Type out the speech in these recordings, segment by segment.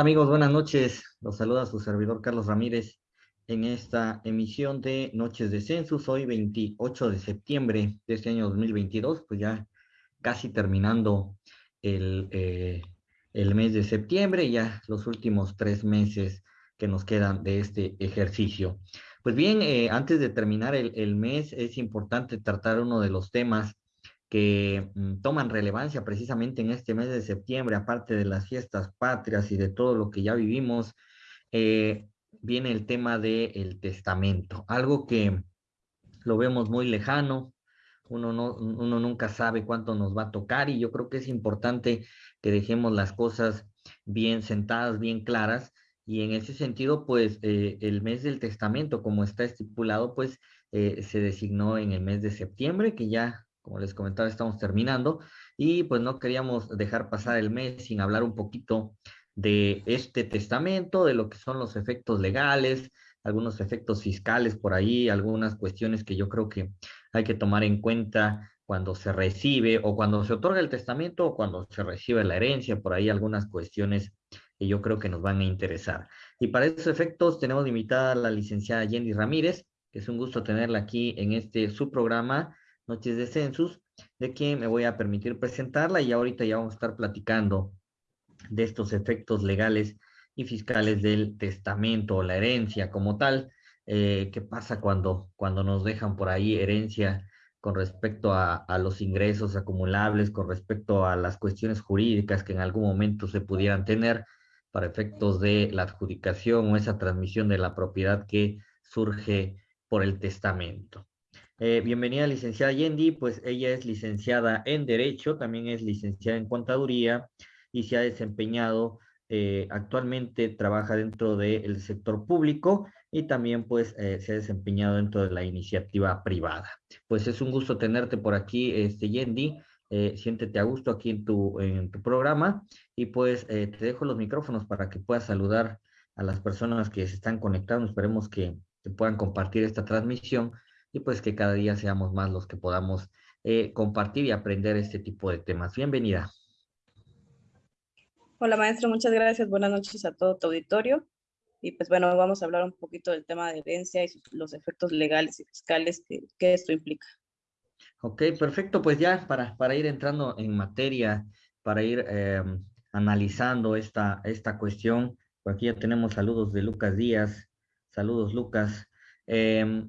Amigos? Buenas noches. Los saluda su servidor Carlos Ramírez en esta emisión de Noches de Census, hoy 28 de septiembre de este año 2022, pues ya casi terminando el, eh, el mes de septiembre, ya los últimos tres meses que nos quedan de este ejercicio. Pues bien, eh, antes de terminar el, el mes, es importante tratar uno de los temas que mm, toman relevancia precisamente en este mes de septiembre, aparte de las fiestas patrias y de todo lo que ya vivimos, eh, viene el tema del testamento, algo que lo vemos muy lejano, uno, no, uno nunca sabe cuánto nos va a tocar y yo creo que es importante que dejemos las cosas bien sentadas, bien claras, y en ese sentido, pues eh, el mes del testamento, como está estipulado, pues eh, se designó en el mes de septiembre, que ya como les comentaba, estamos terminando y pues no queríamos dejar pasar el mes sin hablar un poquito de este testamento, de lo que son los efectos legales, algunos efectos fiscales por ahí, algunas cuestiones que yo creo que hay que tomar en cuenta cuando se recibe o cuando se otorga el testamento o cuando se recibe la herencia, por ahí algunas cuestiones que yo creo que nos van a interesar. Y para esos efectos tenemos invitada a la licenciada Jenny Ramírez, que es un gusto tenerla aquí en este su programa Noches de Census, de quien me voy a permitir presentarla y ahorita ya vamos a estar platicando de estos efectos legales y fiscales del testamento o la herencia como tal. Eh, ¿Qué pasa cuando, cuando nos dejan por ahí herencia con respecto a, a, los ingresos acumulables, con respecto a las cuestiones jurídicas que en algún momento se pudieran tener para efectos de la adjudicación o esa transmisión de la propiedad que surge por el testamento? Eh, bienvenida, licenciada Yendi, pues ella es licenciada en Derecho, también es licenciada en Contaduría y se ha desempeñado, eh, actualmente trabaja dentro del sector público y también pues eh, se ha desempeñado dentro de la iniciativa privada. Pues es un gusto tenerte por aquí, este Yendi, siéntete a gusto aquí en tu, en tu programa y pues te dejo los micrófonos para que puedas saludar a las personas que se están conectando, esperemos que, que puedan compartir esta transmisión y pues que cada día seamos más los que podamos eh, compartir y aprender este tipo de temas. Bienvenida. Hola maestro, muchas gracias. Buenas noches a todo tu auditorio. Y pues bueno, vamos a hablar un poquito del tema de herencia y los efectos legales y fiscales que, que esto implica. Ok, perfecto. Pues ya para, para ir entrando en materia, para ir eh, analizando esta, esta cuestión, por aquí ya tenemos saludos de Lucas Díaz. Saludos, Lucas. Eh,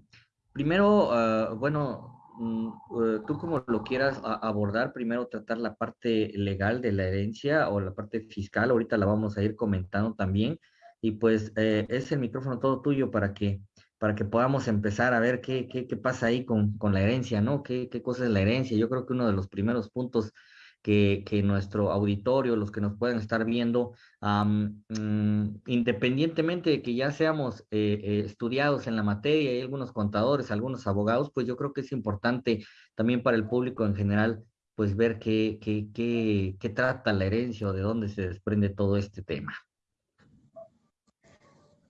Primero, ah, bueno, eh, tú como lo quieras abordar, primero tratar la parte legal de la herencia o la parte fiscal, ahorita la vamos a ir comentando también, y pues eh, es el micrófono todo tuyo para que, para que podamos empezar a ver qué, qué, qué pasa ahí con, con, la herencia, ¿no? ¿Qué, ¿Qué cosa es la herencia? Yo creo que uno de los primeros puntos que, nuestro auditorio, los que nos pueden estar viendo, um, independientemente de que ya seamos eh, eh, estudiados en la materia, hay algunos contadores, algunos abogados, pues yo creo que es importante también para el público en general, pues ver qué, qué, qué, qué trata la herencia o de dónde se desprende todo este tema.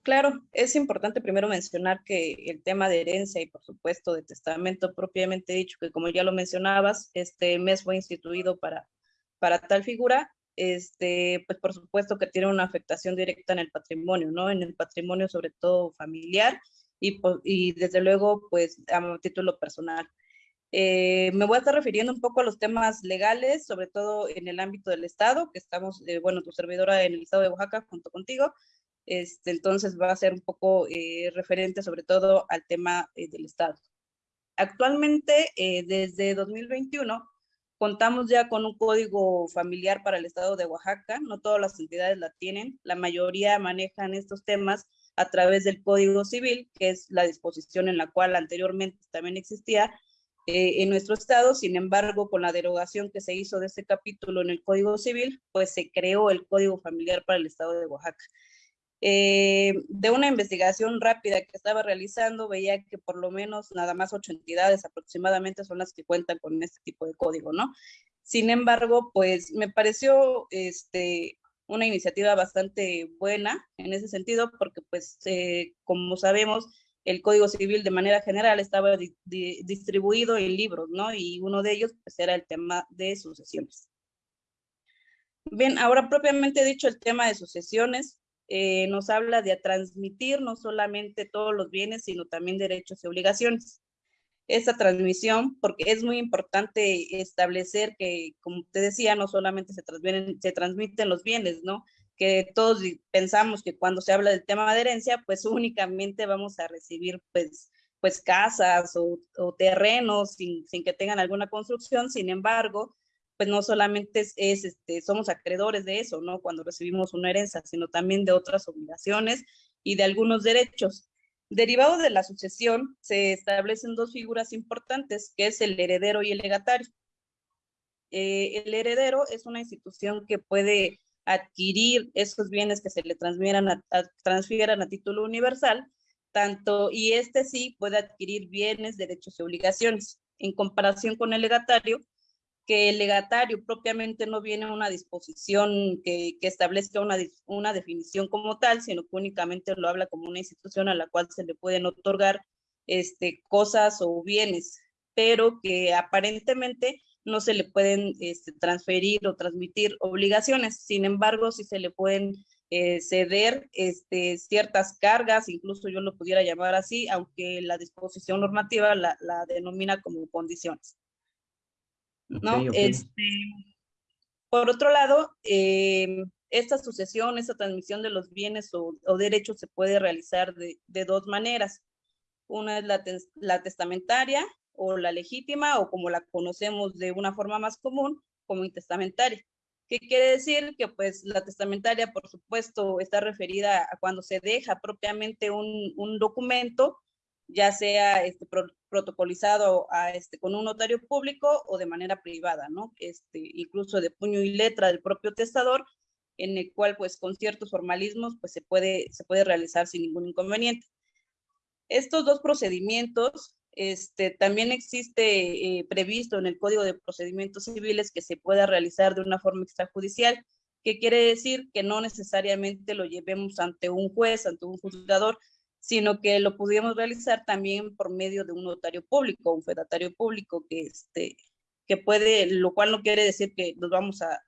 Claro, es importante primero mencionar que el tema de herencia y por supuesto de testamento propiamente dicho, que como ya lo mencionabas, este mes fue instituido para, para tal figura, este, pues por supuesto que tiene una afectación directa en el patrimonio, ¿no? En el patrimonio sobre todo familiar y, desde luego pues a título personal. Eh, me voy a estar refiriendo un poco a los temas legales, sobre todo en el ámbito del Estado, que estamos, eh, bueno, tu servidora en el Estado de Oaxaca junto contigo, este, entonces va a ser un poco eh, referente sobre todo al tema eh, del Estado. Actualmente, eh, desde 2021, contamos ya con un código familiar para el Estado de Oaxaca. No todas las entidades la tienen. La mayoría manejan estos temas a través del Código Civil, que es la disposición en la cual anteriormente también existía en nuestro estado. Sin embargo, con la derogación que se hizo de este capítulo en el Código Civil, pues se creó el Código Familiar para el Estado de Oaxaca. Eh, de una investigación rápida que estaba realizando, veía que por lo menos nada más ocho entidades aproximadamente son las que cuentan con este tipo de código, ¿no? Sin embargo, pues me pareció este, una iniciativa bastante buena en ese sentido, porque pues eh, como sabemos, el Código Civil de manera general estaba distribuido en libros, ¿no? Y uno de ellos pues era el tema de sucesiones. Bien, ahora propiamente dicho el tema de sucesiones, eh, nos habla de transmitir no solamente todos los bienes, sino también derechos y obligaciones. Esta transmisión, porque es muy importante establecer que, como te decía, no solamente se transmiten, se transmiten los bienes, ¿no? Que todos pensamos que cuando se habla del tema de herencia, pues únicamente vamos a recibir, pues, pues casas o, terrenos sin, sin, que tengan alguna construcción. Sin embargo, pues no solamente es, este, somos acreedores de eso, ¿no? Cuando recibimos una herencia, sino también de otras obligaciones y de algunos derechos. Derivado de la sucesión, se establecen dos figuras importantes, que es el heredero y el legatario. Eh, el heredero es una institución que puede adquirir esos bienes que se le transfieran a, transfieran a título universal, tanto, y este sí puede adquirir bienes, derechos y obligaciones. En comparación con el legatario, que el legatario propiamente no viene una disposición que, que establezca una, una, definición como tal, sino que únicamente lo habla como una institución a la cual se le pueden otorgar este, cosas o bienes, pero que aparentemente no se le pueden este, transferir o transmitir obligaciones. Sin embargo, sí se le pueden eh, ceder este, ciertas cargas, incluso yo lo pudiera llamar así, aunque la disposición normativa la denomina como condiciones. ¿No? Este, por otro lado, eh, esta sucesión, esta transmisión de los bienes o, derechos se puede realizar de, dos maneras. Una es la, la, testamentaria o la legítima o como la conocemos de una forma más común como intestamentaria. ¿Qué quiere decir? Que pues la testamentaria, por supuesto, está referida a cuando se deja propiamente un, un documento ya sea este, protocolizado este, con un notario público o de manera privada, ¿no? Este, incluso de puño y letra del propio testador, en el cual, pues, con ciertos formalismos, pues, se puede, se puede realizar sin ningún inconveniente. Estos dos procedimientos, este, también existe eh, previsto en el Código de Procedimientos Civiles que se pueda realizar de una forma extrajudicial, que quiere decir que no necesariamente lo llevemos ante un juez, ante un juzgador, sino que lo pudiéramos realizar también por medio de un notario público, un fedatario público que, este, que puede, lo cual no quiere decir que nos vamos a,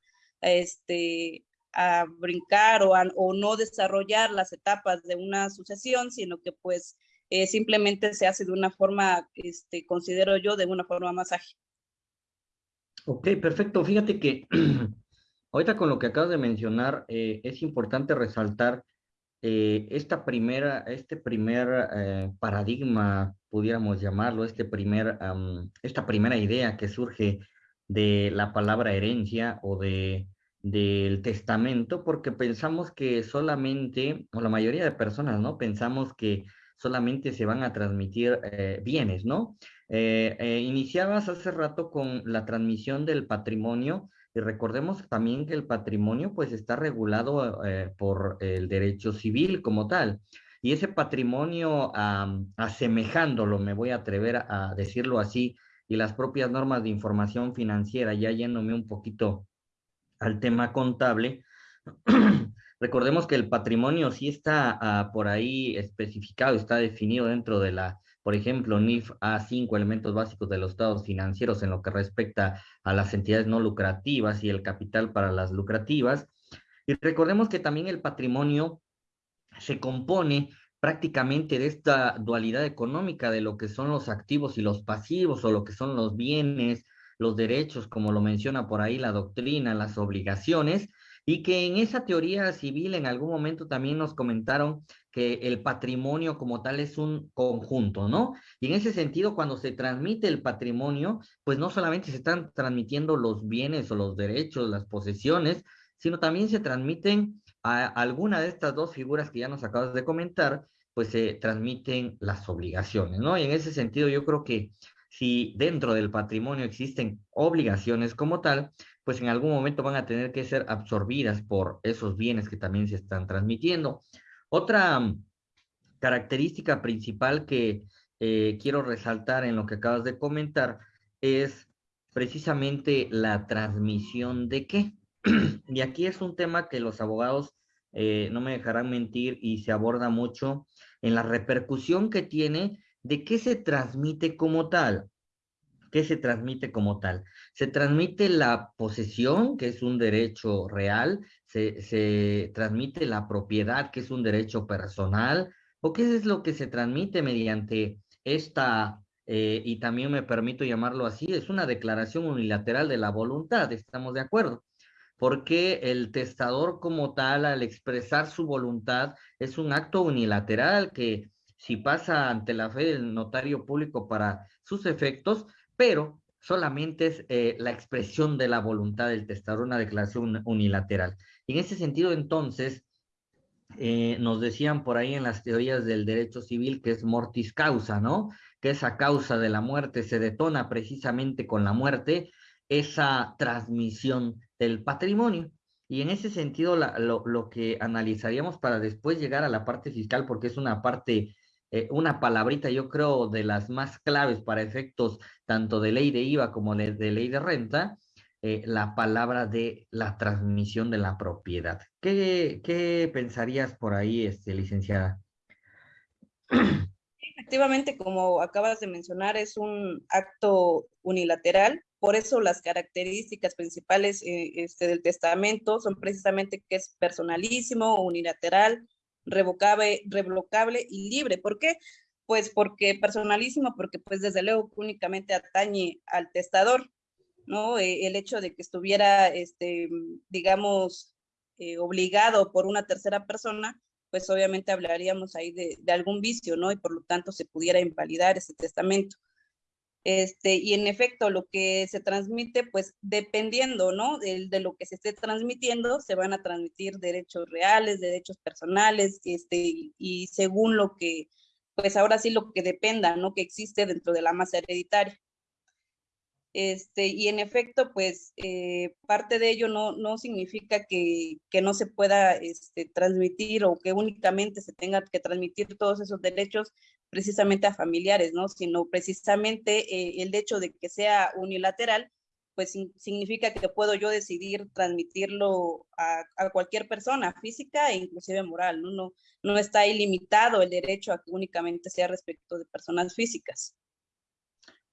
este, a brincar o, o no desarrollar las etapas de una sucesión, sino que pues eh, simplemente se hace de una forma, este, considero yo, de una forma más ágil. Ok, perfecto. Fíjate que ahorita con lo que acabas de mencionar, eh, es importante resaltar eh, esta primera, este primer eh, paradigma, pudiéramos llamarlo, este primer, esta primera idea que surge de la palabra herencia o de, del testamento, porque pensamos que solamente, o la mayoría de personas, ¿no? Pensamos que solamente se van a transmitir eh, bienes, ¿no? iniciabas hace rato con la transmisión del patrimonio y recordemos también que el patrimonio pues está regulado eh, por el derecho civil como tal. Y ese patrimonio, asemejándolo, me voy a atrever a, decirlo así, y las propias normas de información financiera, ya yéndome un poquito al tema contable, recordemos que el patrimonio sí está ah, por ahí especificado, está definido dentro de la por ejemplo, NIF a cinco elementos básicos de los estados financieros en lo que respecta a las entidades no lucrativas y el capital para las lucrativas. Y recordemos que también el patrimonio se compone prácticamente de esta dualidad económica de lo que son los activos y los pasivos o lo que son los bienes, los derechos, como lo menciona por ahí la doctrina, las obligaciones, y que en esa teoría civil en algún momento también nos comentaron que el patrimonio como tal es un conjunto, ¿no? Y en ese sentido, cuando se transmite el patrimonio, pues no solamente se están transmitiendo los bienes o los derechos, las posesiones, sino también se transmiten a alguna de estas dos figuras que ya nos acabas de comentar, pues se transmiten las obligaciones, ¿no? Y en ese sentido yo creo que si dentro del patrimonio existen obligaciones como tal, pues en algún momento van a tener que ser absorbidas por esos bienes que también se están transmitiendo. Otra mm, característica principal que eh, quiero resaltar en lo que acabas de comentar es precisamente la transmisión de qué. y aquí es un tema que los abogados eh, no me dejarán mentir y se aborda mucho en la repercusión que tiene de qué se transmite como tal. ¿qué se transmite como tal? Se transmite la posesión, que es un derecho real, se, transmite la propiedad, que es un derecho personal, o qué es lo que se transmite mediante esta, eh, y también me permito llamarlo así, es una declaración unilateral de la voluntad, estamos de acuerdo porque el testador como tal, al expresar su voluntad, es un acto unilateral que si pasa ante la fe del notario público para sus efectos, pero solamente es eh, la expresión de la voluntad del testador, una declaración unilateral. Y en ese sentido, entonces, eh, nos decían por ahí en las teorías del derecho civil que es mortis causa, ¿no? Que esa causa de la muerte se detona precisamente con la muerte, esa transmisión del patrimonio. Y en ese sentido, lo, lo, que analizaríamos para después llegar a la parte fiscal, porque es una parte eh, una palabrita, yo creo, de las más claves para efectos tanto de ley de IVA como de, ley de renta, eh, la palabra de la transmisión de la propiedad. ¿Qué, qué pensarías por ahí, este, licenciada? Efectivamente, como acabas de mencionar, es un acto unilateral, por eso las características principales eh, este, del testamento son precisamente que es personalísimo, unilateral, revocable, revocable y libre. ¿Por qué? Pues porque personalísimo, porque pues desde luego únicamente atañe al testador, ¿no? Eh, el hecho de que estuviera, este, digamos, eh, obligado por una tercera persona, pues obviamente hablaríamos ahí de, de, algún vicio, ¿no? Y por lo tanto se pudiera invalidar ese testamento. Este, y en efecto, lo que se transmite, pues dependiendo, ¿no? De, de, lo que se esté transmitiendo, se van a transmitir derechos reales, derechos personales, este, y según lo que, pues ahora sí lo que dependa, ¿no? Que existe dentro de la masa hereditaria. Este, y en efecto, pues eh, parte de ello no, no significa que, que no se pueda este, transmitir o que únicamente se tenga que transmitir todos esos derechos precisamente a familiares, ¿no? Sino precisamente eh, el hecho de que sea unilateral, pues significa que puedo yo decidir transmitirlo a, a, cualquier persona física e inclusive moral, ¿no? No, no está ilimitado el derecho a que únicamente sea respecto de personas físicas.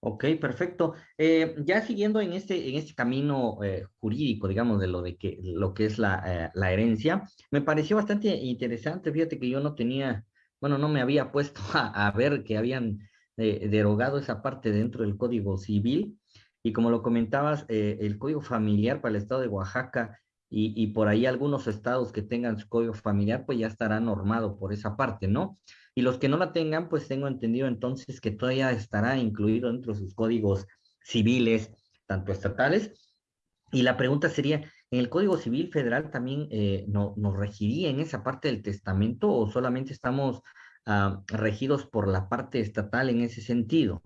Ok, perfecto. Eh, ya siguiendo en este, en este camino eh, jurídico, digamos, de lo de que lo que es la, eh, la, herencia, me pareció bastante interesante. Fíjate que yo no tenía, bueno, no me había puesto a, a ver que habían derogado esa parte dentro del Código Civil. Y como lo comentabas, el Código Familiar para el Estado de Oaxaca y, y por ahí algunos estados que tengan su Código Familiar, pues ya estará normado por esa parte, ¿no? Y los que no la tengan, pues tengo entendido entonces que todavía estará incluido dentro de sus códigos civiles, tanto estatales. Y la pregunta sería, ¿en el Código Civil Federal también eh, no, nos regiría en esa parte del testamento o solamente estamos uh, regidos por la parte estatal en ese sentido?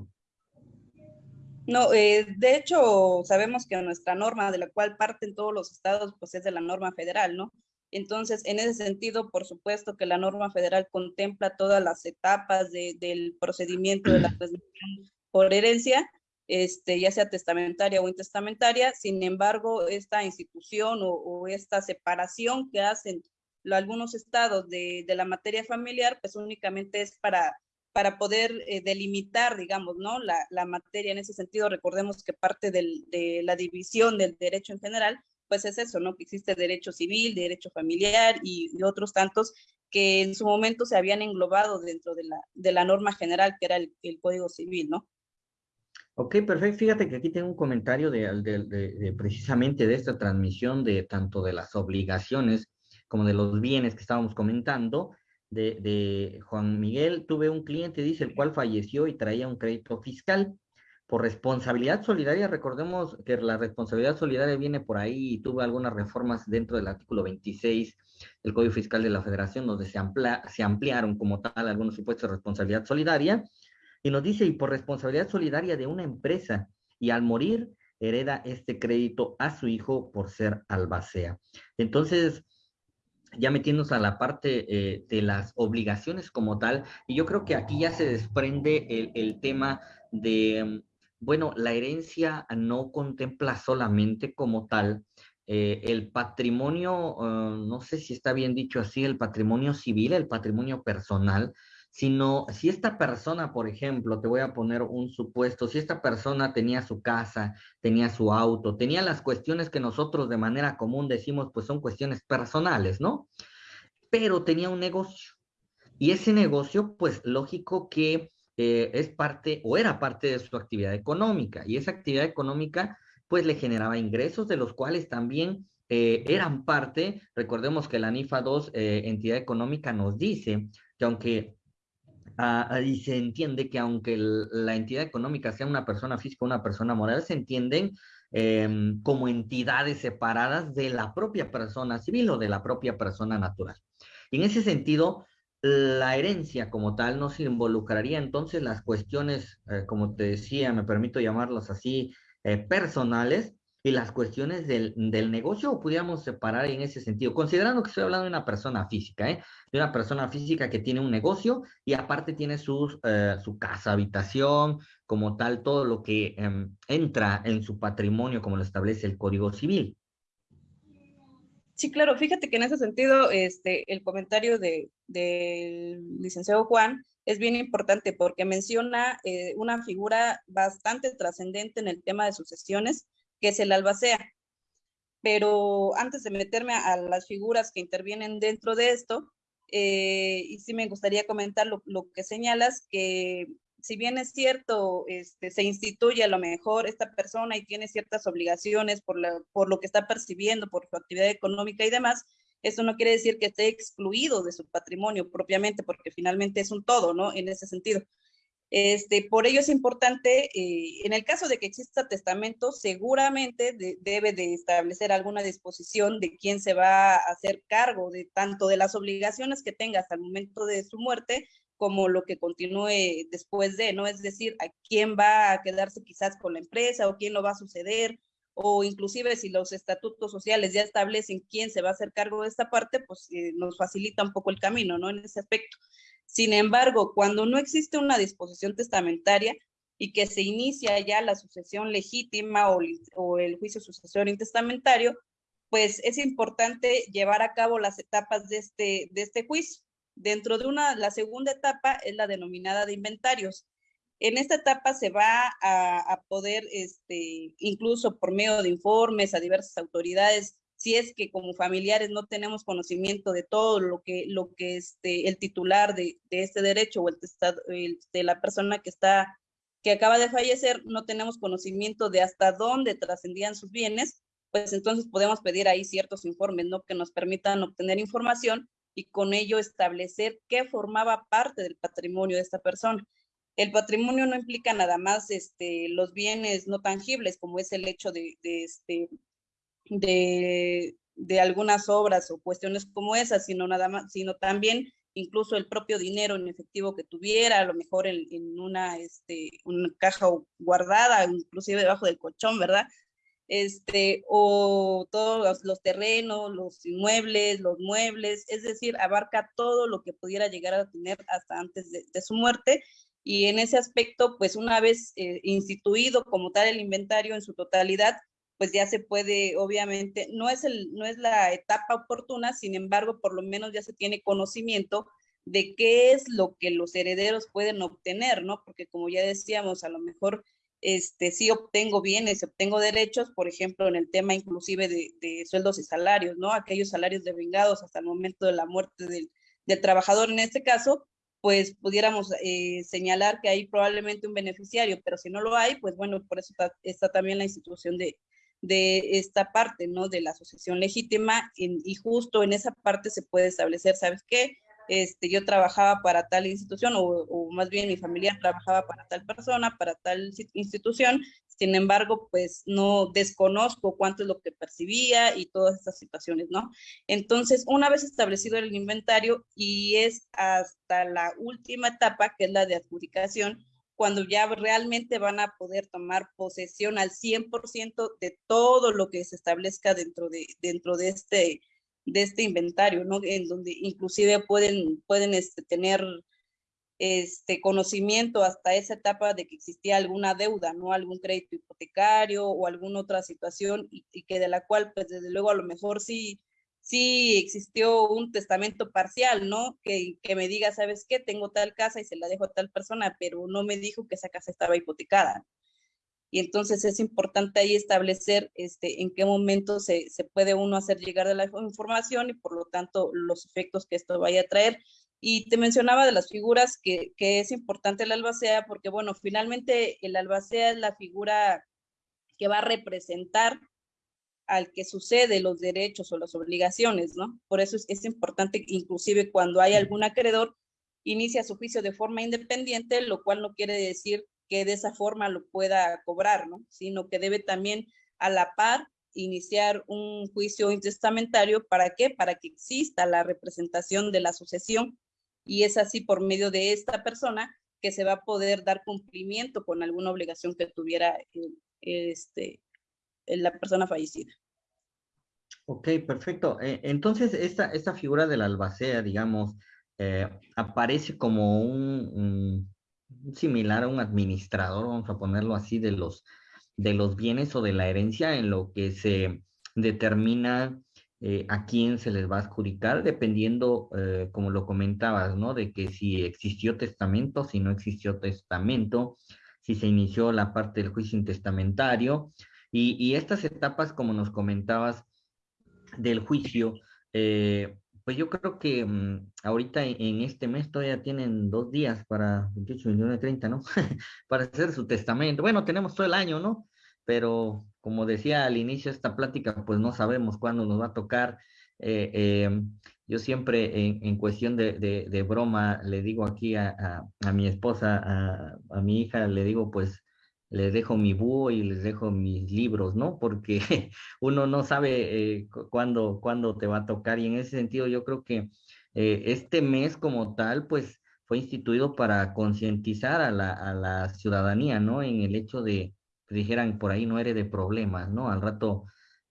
No, eh, de hecho, sabemos que nuestra norma de la cual parten todos los estados, pues es de la norma federal, ¿no? Entonces, en ese sentido, por supuesto que la norma federal contempla todas las etapas de, del procedimiento de la transmisión por herencia, este, ya sea testamentaria o intestamentaria. Sin embargo, esta institución o, o esta separación que hacen algunos estados de, de, la materia familiar, pues únicamente es para, para poder eh, delimitar, digamos, ¿no? La, la, materia en ese sentido. Recordemos que parte del, de la división del derecho en general, pues es eso, ¿no? Que existe derecho civil, derecho familiar y, otros tantos que en su momento se habían englobado dentro de la, de la norma general que era el, Código Civil, ¿no? Ok, perfecto. Fíjate que aquí tengo un comentario de, de, precisamente de esta transmisión de tanto de las obligaciones como de los bienes que estábamos comentando. De, Juan Miguel, tuve un cliente, dice, el cual falleció y traía un crédito fiscal por responsabilidad solidaria, recordemos que la responsabilidad solidaria viene por ahí y tuvo algunas reformas dentro del artículo 26 del Código Fiscal de la Federación, donde se, se ampliaron como tal algunos supuestos de responsabilidad solidaria, y nos dice, y por responsabilidad solidaria de una empresa, y al morir hereda este crédito a su hijo por ser albacea. Entonces, ya metiéndonos a la parte eh, de las obligaciones como tal, y yo creo que aquí ya se desprende el, el tema de bueno, la herencia no contempla solamente como tal eh, el patrimonio, uh, no sé si está bien dicho así, el patrimonio civil, el patrimonio personal, sino si esta persona, por ejemplo, te voy a poner un supuesto, si esta persona tenía su casa, tenía su auto, tenía las cuestiones que nosotros de manera común decimos, pues son cuestiones personales, ¿no? Pero tenía un negocio. Y ese negocio, pues lógico que eh, es parte o era parte de su actividad económica. Y esa actividad económica, pues le generaba ingresos de los cuales también eh, eran parte, recordemos que la NIFA 2, eh, entidad económica, nos dice que aunque Ah, y se entiende que aunque la entidad económica sea una persona física o una persona moral, se entienden em, como entidades separadas de la propia persona civil o de la propia persona natural. Y en ese sentido, la herencia como tal no se involucraría entonces las cuestiones, eh, como te decía, me permito llamarlas así, eh, personales, y las cuestiones del, del, negocio o pudiéramos separar en ese sentido, considerando que estoy hablando de una persona física, ¿eh? de una persona física que tiene un negocio y aparte tiene sus, eh, su casa, habitación, como tal, todo lo que eh, entra en su patrimonio como lo establece el Código Civil. Sí, claro, fíjate que en ese sentido, este, el comentario del de, licenciado Juan es bien importante porque menciona eh, una figura bastante trascendente en el tema de sucesiones, que es el albacea. Pero antes de meterme a, las figuras que intervienen dentro de esto, eh, y sí me gustaría comentar lo, que señalas, que si bien es cierto, este, se instituye a lo mejor esta persona y tiene ciertas obligaciones por, por lo que está percibiendo, por su actividad económica y demás, eso no quiere decir que esté excluido de su patrimonio propiamente, porque finalmente es un todo, ¿no? En ese sentido. Este, por ello es importante, eh, en el caso de que exista testamento, seguramente debe de establecer alguna disposición de quién se va a hacer cargo de tanto de las obligaciones que tenga hasta el momento de su muerte, como lo que continúe después de, ¿no? Es decir, a quién va a quedarse quizás con la empresa o quién lo va a suceder, o inclusive si los estatutos sociales ya establecen quién se va a hacer cargo de esta parte, pues eh, nos facilita un poco el camino, ¿no? En ese aspecto. Sin embargo, cuando no existe una disposición testamentaria y que se inicia ya la sucesión legítima o, el juicio sucesorio intestamentario, pues es importante llevar a cabo las etapas de este, de este juicio. Dentro de una, la segunda etapa es la denominada de inventarios. En esta etapa se va a, a poder, este, incluso por medio de informes a diversas autoridades, si es que como familiares no tenemos conocimiento de todo lo que, lo que este, el titular de, este derecho o el, el, de la persona que está que acaba de fallecer, no tenemos conocimiento de hasta dónde trascendían sus bienes, pues entonces podemos pedir ahí ciertos informes, ¿no? Que nos permitan obtener información y con ello establecer qué formaba parte del patrimonio de esta persona. El patrimonio no implica nada más este, los bienes no tangibles, como es el hecho de, de este, de, algunas obras o cuestiones como esas, sino nada más, sino también incluso el propio dinero en efectivo que tuviera, a lo mejor en, una, este, una caja guardada, inclusive debajo del colchón, ¿verdad? Este, o todos los, terrenos, los inmuebles, los muebles, es decir, abarca todo lo que pudiera llegar a tener hasta antes de, su muerte. Y en ese aspecto, pues una vez eh, instituido como tal el inventario en su totalidad, pues ya se puede, obviamente, no es, el, no es la etapa oportuna, sin embargo, por lo menos ya se tiene conocimiento de qué es lo que los herederos pueden obtener, ¿no? Porque como ya decíamos, a lo mejor este, sí obtengo bienes, obtengo derechos, por ejemplo, en el tema inclusive de, sueldos y salarios, ¿no? Aquellos salarios devengados hasta el momento de la muerte del, trabajador en este caso, pues pudiéramos eh, señalar que hay probablemente un beneficiario, pero si no lo hay, pues bueno, por eso está también la institución de, de esta parte, ¿no? De la asociación legítima y justo en esa parte se puede establecer, ¿sabes qué? Este, yo trabajaba para tal institución o, o, más bien mi familia trabajaba para tal persona, para tal institución, sin embargo, pues no desconozco cuánto es lo que percibía y todas estas situaciones, ¿no? Entonces, una vez establecido el inventario y es hasta la última etapa, que es la de adjudicación, cuando ya realmente van a poder tomar posesión al 100% de todo lo que se establezca dentro de, dentro de, este, de este inventario, ¿no? En donde inclusive pueden, pueden este, tener este conocimiento hasta esa etapa de que existía alguna deuda, ¿no? Algún crédito hipotecario o alguna otra situación y, y que de la cual, pues desde luego a lo mejor sí sí existió un testamento parcial, ¿no? Que, que, me diga, ¿sabes qué? Tengo tal casa y se la dejo a tal persona, pero no me dijo que esa casa estaba hipotecada. Y entonces es importante ahí establecer este, en qué momento se, se puede uno hacer llegar de la información y por lo tanto los efectos que esto vaya a traer. Y te mencionaba de las figuras que, que es importante el albacea porque, bueno, finalmente el albacea es la figura que va a representar al que sucede los derechos o las obligaciones, ¿no? Por eso es, importante, inclusive cuando hay algún acreedor, inicia su juicio de forma independiente, lo cual no quiere decir que de esa forma lo pueda cobrar, ¿no? Sino que debe también a la par iniciar un juicio intestamentario, ¿para qué? Para que exista la representación de la sucesión y es así por medio de esta persona que se va a poder dar cumplimiento con alguna obligación que tuviera este, la persona fallecida. Ok, perfecto. Eh, entonces, esta, esta figura del albacea, digamos, eh, aparece como un, similar a un administrador, vamos a ponerlo así, de los, de los bienes o de la herencia en lo que se determina eh, a quién se les va a adjudicar, dependiendo, como lo comentabas, ¿no? De que si existió testamento, si no existió testamento, si se inició la parte del juicio intestamentario, y, estas etapas, como nos comentabas, del juicio, eh, pues yo creo que mm, ahorita en, este mes todavía tienen dos días para 28, 29, 30, ¿no? para hacer su testamento. Bueno, tenemos todo el año, ¿no? Pero como decía al inicio de esta plática, pues no sabemos cuándo nos va a tocar. Eh, eh, yo siempre en, cuestión de, broma le digo aquí a, mi esposa, a, mi hija, le digo pues les dejo mi búho y les dejo mis libros, ¿no? Porque uno no sabe eh, cuándo, cuándo te va a tocar y en ese sentido yo creo que eh, este mes como tal, pues fue instituido para concientizar a la, a la, ciudadanía, ¿no? En el hecho de, que dijeran, por ahí no eres de problemas, ¿no? Al rato,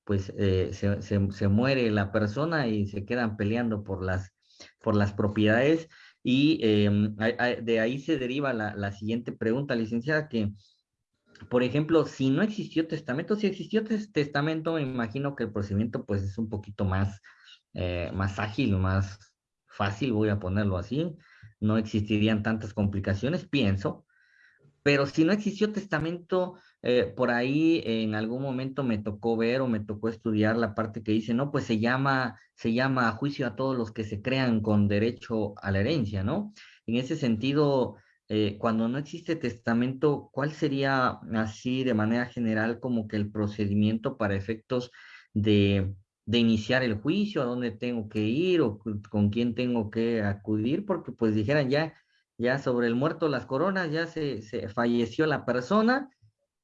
pues eh, se, se, muere la persona y se quedan peleando por las, por las propiedades. Y em, de ahí se deriva la, la siguiente pregunta, licenciada, que por ejemplo, si no existió testamento, si existió testamento, me imagino que el procedimiento pues es un poquito más, eh, más ágil, más fácil, voy a ponerlo así. No existirían tantas complicaciones, pienso. Pero si no existió testamento, eh, por ahí en algún momento me tocó ver o me tocó estudiar la parte que dice, no, pues se llama, se llama juicio a todos los que se crean con derecho a la herencia, ¿no? En ese sentido, eh, cuando no existe testamento, ¿cuál sería así de manera general como que el procedimiento para efectos de, iniciar el juicio, a dónde tengo que ir o con quién tengo que acudir? Porque pues dijeran ya, ya sobre el muerto las coronas, ya se, falleció la persona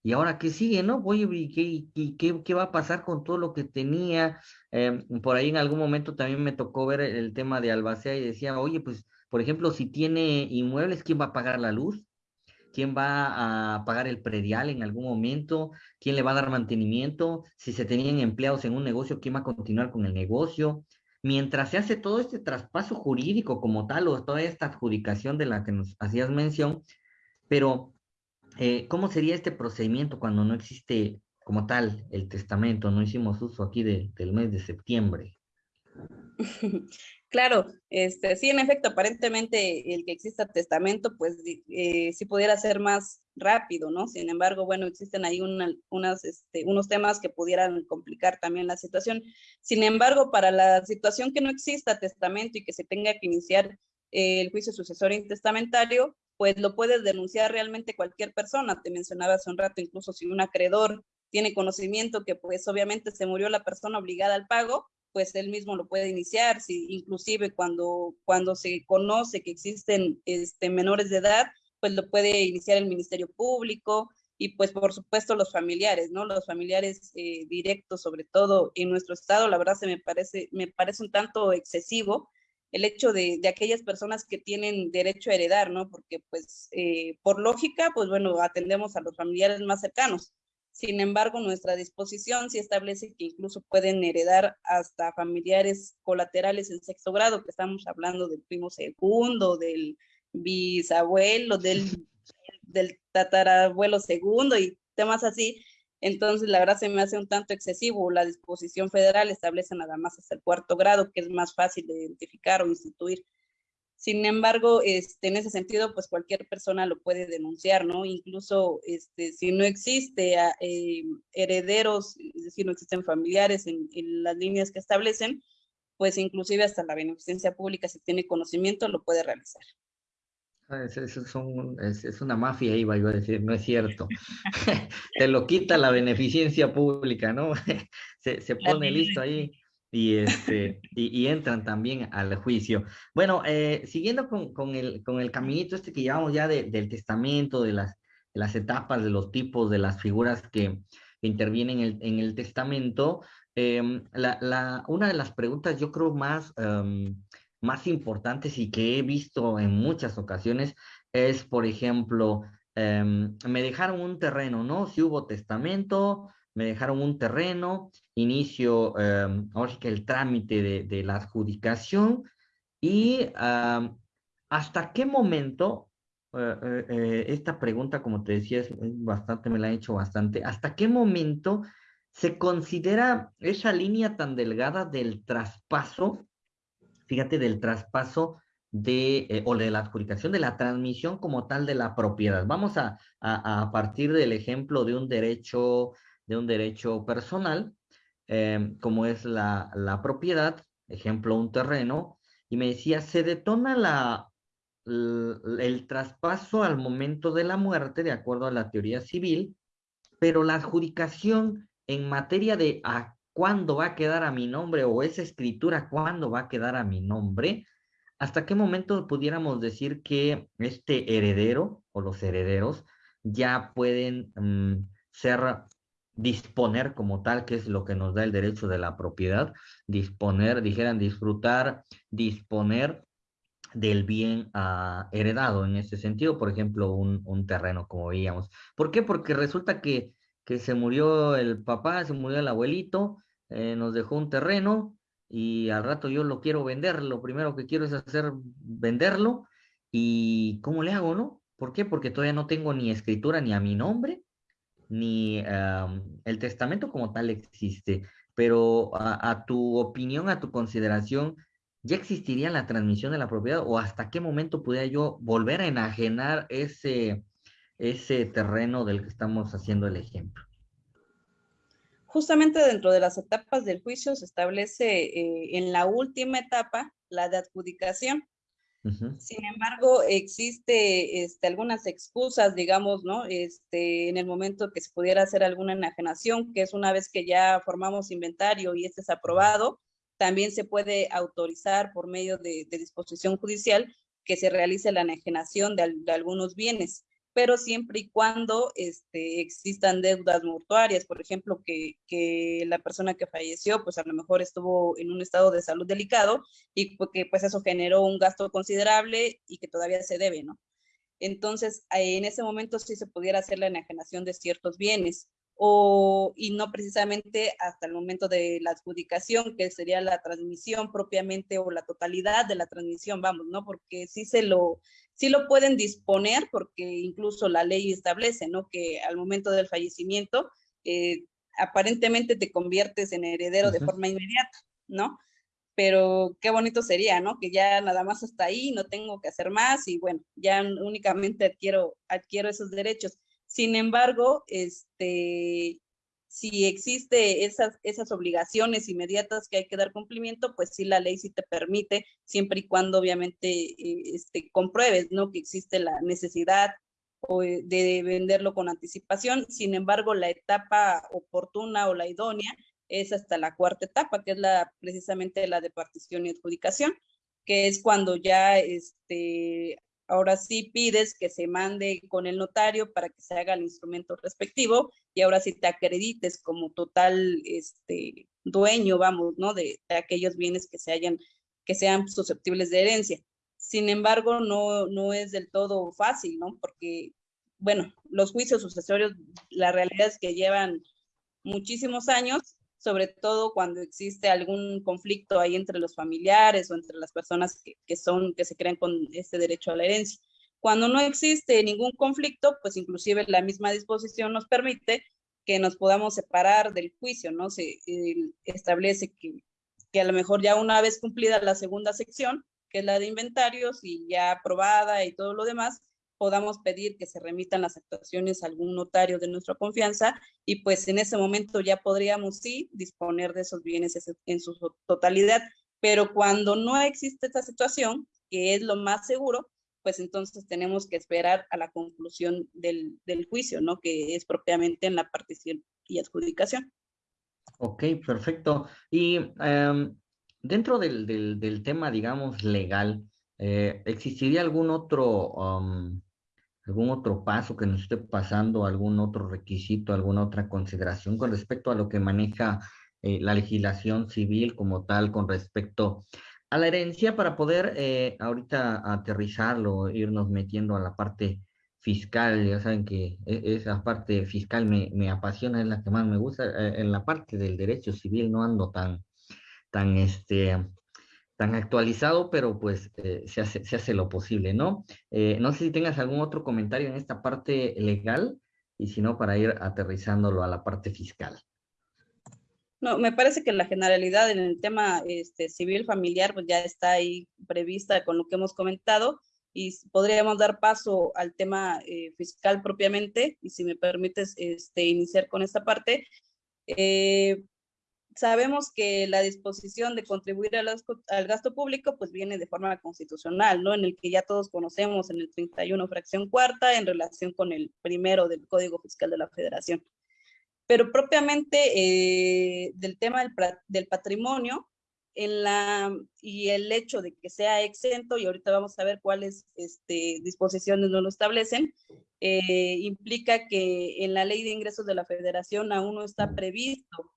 y ahora qué sigue, ¿no? Oye, ¿y qué, qué, va a pasar con todo lo que tenía? Em, por ahí en algún momento también me tocó ver el tema de Albacea y decía, oye, pues por ejemplo, si tiene inmuebles, ¿quién va a pagar la luz? ¿Quién va a pagar el predial en algún momento? ¿Quién le va a dar mantenimiento? Si se tenían empleados en un negocio, ¿quién va a continuar con el negocio? Mientras se hace todo este traspaso jurídico como tal o toda esta adjudicación de la que nos hacías mención, pero eh, ¿cómo sería este procedimiento cuando no existe como tal el testamento? No hicimos uso aquí del mes de septiembre. Claro, este, sí, en efecto, aparentemente el que exista testamento, pues eh, sí pudiera ser más rápido, ¿no? Sin embargo, bueno, existen ahí unas, este, unos temas que pudieran complicar también la situación. Sin embargo, para la situación que no exista testamento y que se tenga que iniciar el juicio sucesorio intestamentario, pues lo puedes denunciar realmente cualquier persona. Te mencionaba hace un rato, incluso si un acreedor tiene conocimiento que pues obviamente se murió la persona obligada al pago, pues él mismo lo puede iniciar, si, inclusive cuando, cuando se conoce que existen este, menores de edad, pues lo puede iniciar el Ministerio Público y pues por supuesto los familiares, ¿no? Los familiares eh, directos, sobre todo en nuestro estado, la verdad se me parece, me parece un tanto excesivo el hecho de, de aquellas personas que tienen derecho a heredar, ¿no? Porque pues eh, por lógica, pues bueno, atendemos a los familiares más cercanos, sin embargo, nuestra disposición sí establece que incluso pueden heredar hasta familiares colaterales en sexto grado, que estamos hablando del primo segundo, del bisabuelo, del, del tatarabuelo segundo y temas así, Entonces, la verdad se me hace un tanto excesivo. La disposición federal establece nada más hasta el cuarto grado, que es más fácil de identificar o instituir. Sin embargo, este, en ese sentido, pues cualquier persona lo puede denunciar, ¿no? Incluso este, si no existe ah, eh, herederos, es decir, no existen familiares en, las líneas que establecen, pues inclusive hasta la beneficencia pública, si tiene conocimiento, lo puede realizar. Ah, es, es, una mafia, iba yo a decir, no es cierto. Te lo quita la beneficencia pública, ¿no? se, se pone listo ahí y, este, y, entran también al juicio. Bueno, eh, siguiendo con, con, el, con el caminito este que llevamos ya del testamento, de las, las etapas, de los tipos, de las figuras que, intervienen en el, en el testamento, em, la, la, una de las preguntas yo creo más, em, más importantes y que he visto en muchas ocasiones es, por ejemplo, em, me dejaron un terreno, ¿no? Si hubo testamento, me dejaron un terreno, inicio em, ahora que el trámite de, la adjudicación y hasta qué momento, eh, eh, eh, esta pregunta como te decía es, bastante, me la he hecho bastante, hasta qué momento se considera esa línea tan delgada del traspaso, fíjate, del traspaso de, o de la adjudicación de la transmisión como tal de la propiedad. Vamos a, a partir del ejemplo de un derecho de un derecho personal, em, como es la, la, propiedad, ejemplo, un terreno, y me decía, se detona la, el, traspaso al momento de la muerte, de acuerdo a la teoría civil, pero la adjudicación en materia de a cuándo va a quedar a mi nombre o esa escritura cuándo va a quedar a mi nombre, ¿hasta qué momento pudiéramos decir que este heredero o los herederos ya pueden mm, ser disponer como tal, que es lo que nos da el derecho de la propiedad, disponer, dijeran disfrutar, disponer del bien ah, heredado en ese sentido, por ejemplo, un, un, terreno, como veíamos. ¿Por qué? Porque resulta que, que se murió el papá, se murió el abuelito, eh, nos dejó un terreno y al rato yo lo quiero vender, lo primero que quiero es hacer venderlo y ¿cómo le hago, no? ¿Por qué? Porque todavía no tengo ni escritura ni a mi nombre, ni el testamento como tal existe, pero a, tu opinión, a tu consideración, ¿ya existiría la transmisión de la propiedad o hasta qué momento pudiera yo volver a enajenar ese, ese terreno del que estamos haciendo el ejemplo? Justamente dentro de las etapas del juicio se establece eh, en la última etapa la de adjudicación, sin embargo, existe este, algunas excusas, digamos, ¿no? Este, en el momento que se pudiera hacer alguna enajenación, que es una vez que ya formamos inventario y este es aprobado, también se puede autorizar por medio de, disposición judicial que se realice la enajenación de algunos bienes pero siempre y cuando este, existan deudas mortuarias, por ejemplo, que, que, la persona que falleció, pues a lo mejor estuvo en un estado de salud delicado y que pues eso generó un gasto considerable y que todavía se debe, ¿no? Entonces, en ese momento sí se pudiera hacer la enajenación de ciertos bienes o, y no precisamente hasta el momento de la adjudicación, que sería la transmisión propiamente o la totalidad de la transmisión, vamos, ¿no? Porque sí se lo, sí lo pueden disponer, porque incluso la ley establece, ¿no? Que al momento del fallecimiento, eh, aparentemente te conviertes en heredero de forma inmediata, ¿no? Pero qué bonito sería, ¿no? Que ya nada más hasta ahí, no tengo que hacer más y bueno, ya únicamente adquiero, adquiero esos derechos sin embargo, este, si existe esas, esas obligaciones inmediatas que hay que dar cumplimiento, pues sí, la ley sí te permite, siempre y cuando obviamente eh, este, compruebes, ¿no? Que existe la necesidad eh, de venderlo con anticipación. Sin embargo, la etapa oportuna o la idónea es hasta la cuarta etapa, que es la precisamente la de partición y adjudicación, que es cuando ya este, ahora sí pides que se mande con el notario para que se haga el instrumento respectivo y ahora sí te acredites como total este, dueño, vamos, ¿no? De, aquellos bienes que se hayan, que sean susceptibles de herencia. Sin embargo, no, no es del todo fácil, ¿no? Porque, bueno, los juicios sucesorios, la realidad es que llevan muchísimos años sobre todo cuando existe algún conflicto ahí entre los familiares o entre las personas que, son, que se crean con este derecho a la herencia. Cuando no existe ningún conflicto, pues inclusive la misma disposición nos permite que nos podamos separar del juicio, ¿no? Se establece que, que a lo mejor ya una vez cumplida la segunda sección, que es la de inventarios y ya aprobada y todo lo demás, podamos pedir que se remitan las actuaciones a algún notario de nuestra confianza y pues en ese momento ya podríamos sí disponer de esos bienes en su totalidad. Pero cuando no existe esta situación, que es lo más seguro, pues entonces tenemos que esperar a la conclusión del, del juicio, ¿no? Que es propiamente en la partición y adjudicación. Ok, perfecto. Y em, dentro del, del, tema, digamos, legal, eh, ¿existiría algún otro algún otro paso que nos esté pasando, algún otro requisito, alguna otra consideración con respecto a lo que maneja eh, la legislación civil como tal con respecto a la herencia para poder eh, ahorita aterrizarlo, irnos metiendo a la parte fiscal, ya saben que e, esa parte fiscal me, me apasiona, es la que más me gusta, eh, en la parte del derecho civil no ando tan, tan este, tan actualizado, pero pues eh, se, hace, se hace lo posible, ¿no? Eh, no sé si tengas algún otro comentario en esta parte legal y si no, para ir aterrizándolo a la parte fiscal. No, me parece que la generalidad en el tema este, civil familiar pues ya está ahí prevista con lo que hemos comentado y podríamos dar paso al tema eh, fiscal propiamente y si me permites este, iniciar con esta parte. Eh, sabemos que la disposición de contribuir al, al, gasto público pues viene de forma constitucional, ¿no? En el que ya todos conocemos en el 31 fracción cuarta en relación con el primero del Código Fiscal de la Federación. Pero propiamente eh, del tema del, del, patrimonio en la, y el hecho de que sea exento, y ahorita vamos a ver cuáles este, disposiciones no lo establecen, eh, implica que en la ley de ingresos de la federación aún no está previsto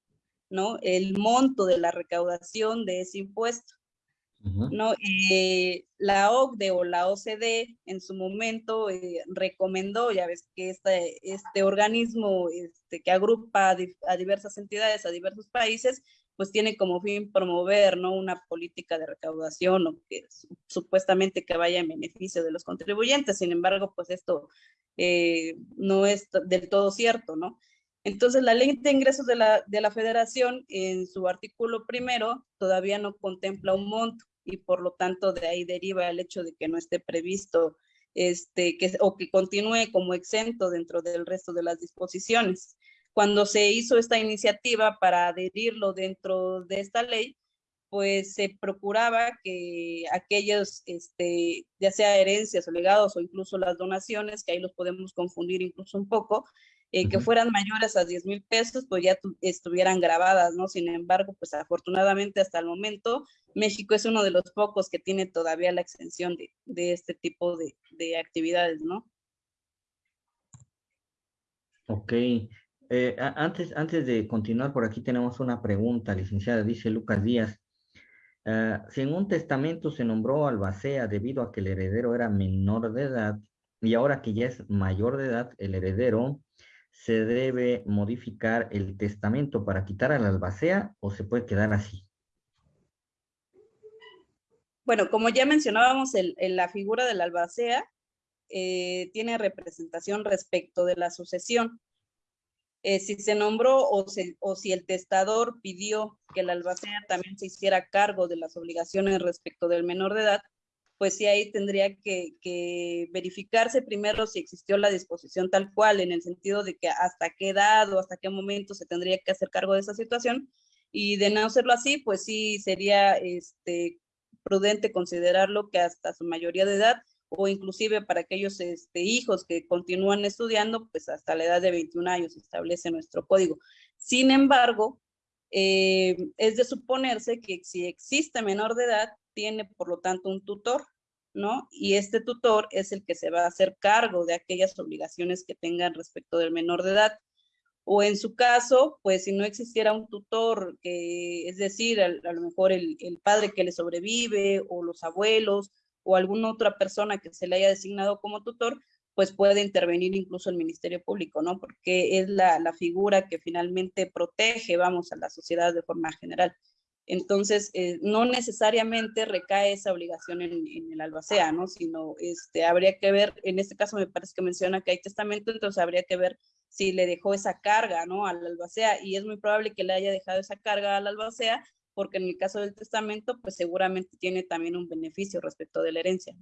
¿no? El monto de la recaudación de ese impuesto. ¿no? Eh, la OCDE o la OCDE en su momento eh, recomendó, ya ves que este, este organismo este, que agrupa a, diversas entidades, a diversos países, pues tiene como fin promover ¿no? una política de recaudación o que supuestamente que vaya en beneficio de los contribuyentes. Sin embargo, pues esto eh, no es del todo cierto, ¿no? Entonces, la ley de ingresos de la, de la federación, en su artículo primero, todavía no contempla un monto y por lo tanto de ahí deriva el hecho de que no esté previsto este, que, o que continúe como exento dentro del resto de las disposiciones. Cuando se hizo esta iniciativa para adherirlo dentro de esta ley, pues se procuraba que aquellos, este, ya sea herencias o legados o incluso las donaciones, que ahí los podemos confundir incluso un poco, eh, que fueran mayores a 10 mil pesos, pues ya estuvieran grabadas, ¿no? Sin embargo, pues afortunadamente hasta el momento, México es uno de los pocos que tiene todavía la exención de, de este tipo de, de, actividades, ¿no? Ok. Eh, antes, antes de continuar, por aquí tenemos una pregunta, licenciada, dice Lucas Díaz. Uh, si en un testamento se nombró albacea debido a que el heredero era menor de edad y ahora que ya es mayor de edad, el heredero se debe modificar el testamento para quitar a la albacea o se puede quedar así? Bueno, como ya mencionábamos, la figura de la albacea eh, tiene representación respecto de la sucesión. Eh, si se nombró o, o, si el testador pidió que la albacea también se hiciera cargo de las obligaciones respecto del menor de edad, pues sí ahí tendría que, verificarse primero si existió la disposición tal cual, en el sentido de que hasta qué edad o hasta qué momento se tendría que hacer cargo de esa situación, y de no hacerlo así, pues sí sería este, prudente considerarlo que hasta su mayoría de edad, o inclusive para aquellos este, hijos que continúan estudiando, pues hasta la edad de 21 años establece nuestro código. Sin embargo, eh, es de suponerse que si existe menor de edad, tiene por lo tanto un tutor, ¿no? Y este tutor es el que se va a hacer cargo de aquellas obligaciones que tengan respecto del menor de edad. O en su caso, pues si no existiera un tutor, que, es decir, a, lo mejor el, el, padre que le sobrevive o los abuelos o alguna otra persona que se le haya designado como tutor, pues puede intervenir incluso el Ministerio Público, ¿no? Porque es la, la figura que finalmente protege, vamos, a la sociedad de forma general. Entonces, eh, no necesariamente recae esa obligación en, el albacea, ¿no? Sino este, habría que ver, en este caso me parece que menciona que hay testamento, entonces habría que ver si le dejó esa carga, ¿no? Al albacea, y es muy probable que le haya dejado esa carga al albacea, porque en el caso del testamento, pues seguramente tiene también un beneficio respecto de la herencia.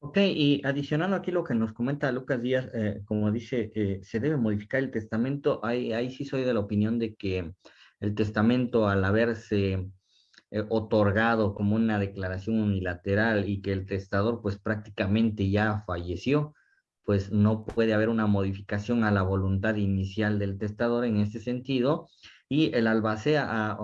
Ok, y adicionando aquí lo que nos comenta Lucas Díaz, eh, como dice, eh, se debe modificar el testamento, ahí, ahí sí soy de la opinión de que el testamento al haberse eh, otorgado como una declaración unilateral y que el testador pues prácticamente ya falleció, pues no puede haber una modificación a la voluntad inicial del testador en ese sentido. Y el albacea,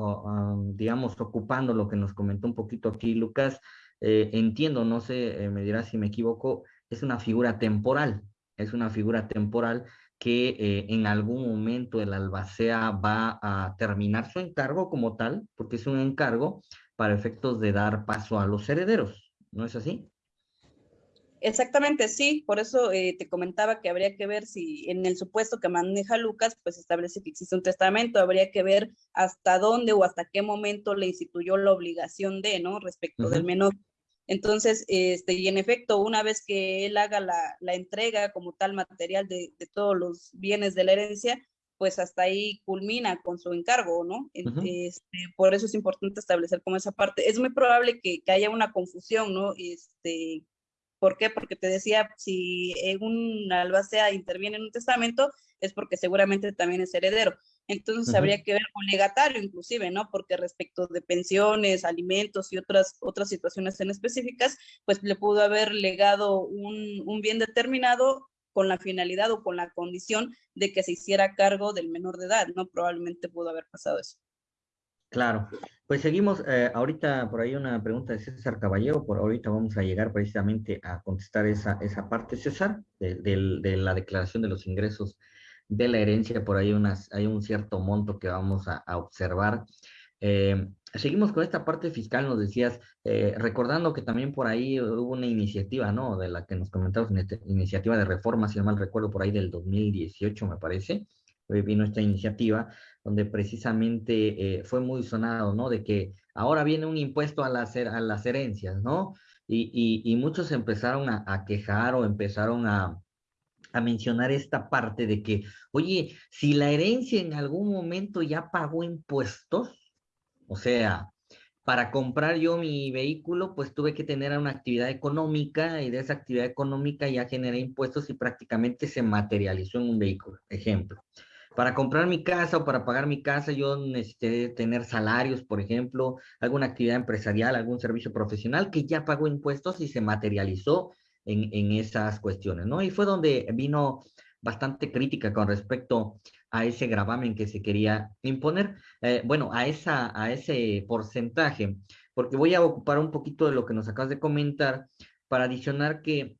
digamos, ocupando lo que nos comentó un poquito aquí Lucas, eh, entiendo, no sé, eh, me dirá si me equivoco, es una figura temporal, es una figura temporal que eh, en algún momento el albacea va a terminar su encargo como tal, porque es un encargo para efectos de dar paso a los herederos, ¿no es así? Exactamente, sí, por eso eh, te comentaba que habría que ver si en el supuesto que maneja Lucas, pues establece que existe un testamento, habría que ver hasta dónde o hasta qué momento le instituyó la obligación de, ¿no? Respecto del menor. Entonces, este, y en efecto, una vez que él haga la, la entrega como tal material de, de, todos los bienes de la herencia, pues hasta ahí culmina con su encargo, ¿no? este, por eso es importante establecer como esa parte. Es muy probable que, que, haya una confusión, ¿no? Este, ¿Por qué? Porque te decía, si un albacea interviene en un testamento, es porque seguramente también es heredero. Entonces habría que ver un legatario inclusive, ¿no? Porque respecto de pensiones, alimentos y otras, otras situaciones en específicas, pues le pudo haber legado un, un bien determinado con la finalidad o con la condición de que se hiciera cargo del menor de edad, ¿no? Probablemente pudo haber pasado eso. Claro, pues seguimos, eh, ahorita por ahí una pregunta de César Caballero, por ahorita vamos a llegar precisamente a contestar esa, esa parte, César, de, de la declaración de los ingresos de la herencia, por ahí unas, hay un cierto monto que vamos a, observar. Eh, seguimos con esta parte fiscal, nos decías, eh, recordando que también por ahí hubo una iniciativa, ¿no? De la que nos comentamos, iniciativa de reforma, si no mal recuerdo, por ahí del 2018, me parece, vino esta iniciativa, donde precisamente eh, fue muy sonado, ¿no? De que ahora viene un impuesto a las, a las herencias, ¿no? Y, y, muchos empezaron a quejar o empezaron a, a mencionar esta parte de que, oye, si la herencia en algún momento ya pagó impuestos, o sea, para comprar yo mi vehículo, pues tuve que tener una actividad económica y de esa actividad económica ya generé impuestos y prácticamente se materializó en un vehículo. Ejemplo, para comprar mi casa o para pagar mi casa, yo necesité tener salarios, por ejemplo, alguna actividad empresarial, algún servicio profesional que ya pagó impuestos y se materializó en, esas cuestiones, ¿no? Y fue donde vino bastante crítica con respecto a ese gravamen que se quería imponer, eh, bueno, a, esa, a ese porcentaje, porque voy a ocupar un poquito de lo que nos acabas de comentar para adicionar que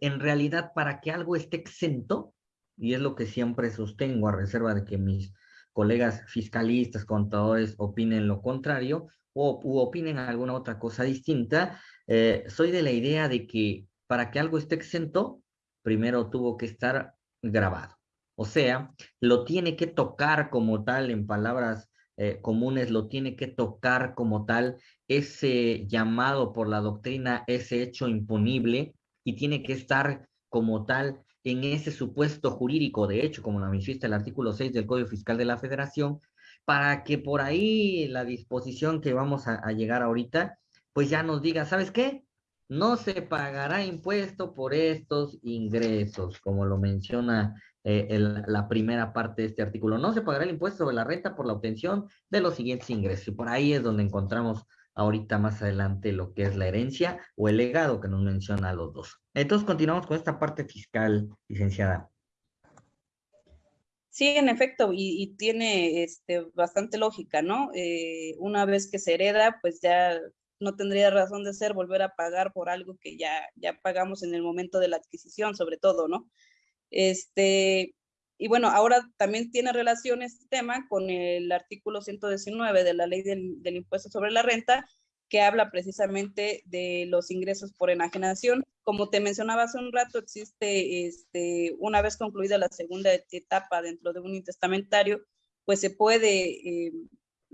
en realidad para que algo esté exento, y es lo que siempre sostengo a reserva de que mis colegas fiscalistas, contadores opinen lo contrario o opinen alguna otra cosa distinta, eh, soy de la idea de que para que algo esté exento, primero tuvo que estar grabado. O sea, lo tiene que tocar como tal, en palabras eh, comunes, lo tiene que tocar como tal ese llamado por la doctrina, ese hecho imponible, y tiene que estar como tal en ese supuesto jurídico, de hecho, como lo manifiesta el artículo 6 del Código Fiscal de la Federación, para que por ahí la disposición que vamos a llegar ahorita, pues ya nos diga, ¿sabes qué? No se pagará impuesto por estos ingresos, como lo menciona eh, la primera parte de este artículo. No se pagará el impuesto sobre la renta por la obtención de los siguientes ingresos. Y por ahí es donde encontramos ahorita más adelante lo que es la herencia o el legado que nos menciona a los dos. Entonces continuamos con esta parte fiscal, licenciada. Sí, en efecto, y, tiene este, bastante lógica, ¿no? Eh, una vez que se hereda, pues ya no tendría razón de ser volver a pagar por algo que ya, ya pagamos en el momento de la adquisición, sobre todo, ¿no? Este, y bueno, ahora también tiene relación este tema con el artículo 119 de la ley del, del impuesto sobre la renta, que habla precisamente de los ingresos por enajenación. Como te mencionaba hace un rato, existe, este, una vez concluida la segunda etapa dentro de un intestamentario, pues se puede eh,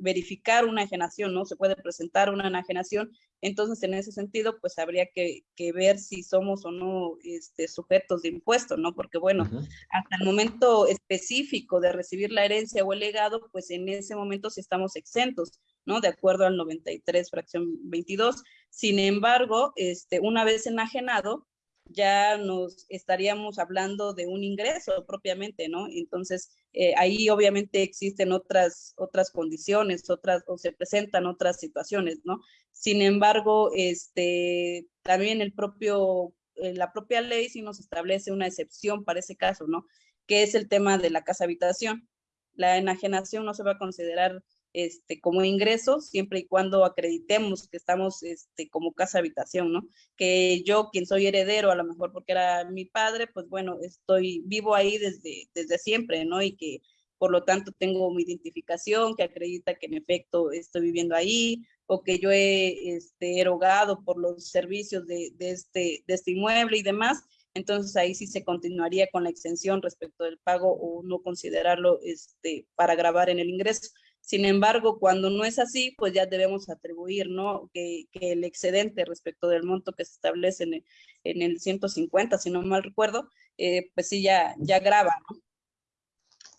verificar una enajenación, ¿no? Se puede presentar una enajenación. Entonces, en ese sentido, pues habría que, ver si somos o no este, sujetos de impuesto, ¿no? Porque, bueno, hasta el momento específico de recibir la herencia o el legado, pues en ese momento sí estamos exentos, ¿no? De acuerdo al 93, fracción 22. Sin embargo, este, una vez enajenado, ya nos estaríamos hablando de un ingreso propiamente, ¿no? Entonces, eh, ahí obviamente existen otras, otras condiciones, otras, o se presentan otras situaciones, ¿no? Sin embargo, este, también el propio, eh, la propia ley sí nos establece una excepción para ese caso, ¿no? Que es el tema de la casa habitación. La enajenación no se va a considerar este, como ingreso, siempre y cuando acreditemos que estamos este, como casa habitación, ¿no? Que yo, quien soy heredero, a lo mejor porque era mi padre, pues bueno, estoy vivo ahí desde, desde siempre, ¿no? Y que por lo tanto tengo mi identificación que acredita que en efecto estoy viviendo ahí o que yo he este, erogado por los servicios de, este, de este inmueble y demás. Entonces ahí sí se continuaría con la exención respecto del pago o no considerarlo este, para grabar en el ingreso. Sin embargo, cuando no es así, pues ya debemos atribuir, ¿no? Que, el excedente respecto del monto que se establece en el, en el 150, si no mal recuerdo, eh, pues sí ya, ya graba, ¿no?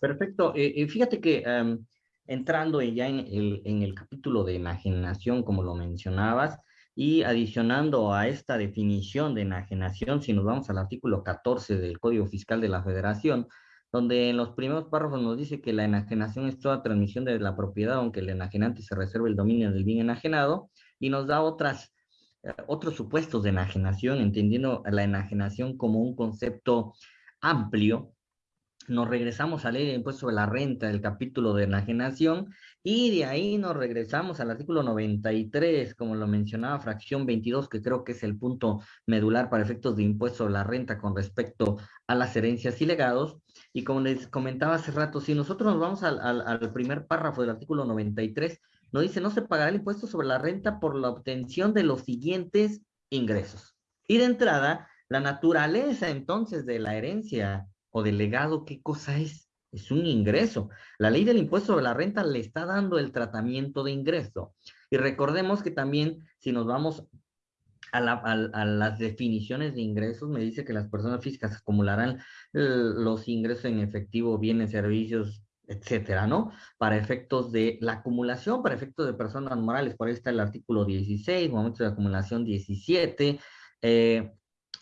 Perfecto. Eh, eh, fíjate que em, entrando ya en el, en el capítulo de enajenación, como lo mencionabas, y adicionando a esta definición de enajenación, si nos vamos al artículo 14 del Código Fiscal de la Federación, donde en los primeros párrafos nos dice que la enajenación es toda transmisión de la propiedad, aunque el enajenante se reserve el dominio del bien enajenado, y nos da otras, eh, otros supuestos de enajenación, entendiendo la enajenación como un concepto amplio. Nos regresamos a ley de impuesto sobre la renta, el capítulo de enajenación, y de ahí nos regresamos al artículo 93, como lo mencionaba, fracción 22, que creo que es el punto medular para efectos de impuesto sobre la renta con respecto a las herencias y legados, y como les comentaba hace rato, si nosotros nos vamos al, al, primer párrafo del artículo 93, nos dice, no se pagará el impuesto sobre la renta por la obtención de los siguientes ingresos. Y de entrada, la naturaleza entonces de la herencia o del legado, ¿qué cosa es? Es un ingreso. La ley del impuesto sobre la renta le está dando el tratamiento de ingreso. Y recordemos que también, si nos vamos a, las definiciones de ingresos, me dice que las personas físicas acumularán los ingresos en efectivo, bienes, servicios, etcétera, ¿no? Para efectos de la acumulación, para efectos de personas morales, por ahí está el artículo 16, momento de acumulación 17, eh,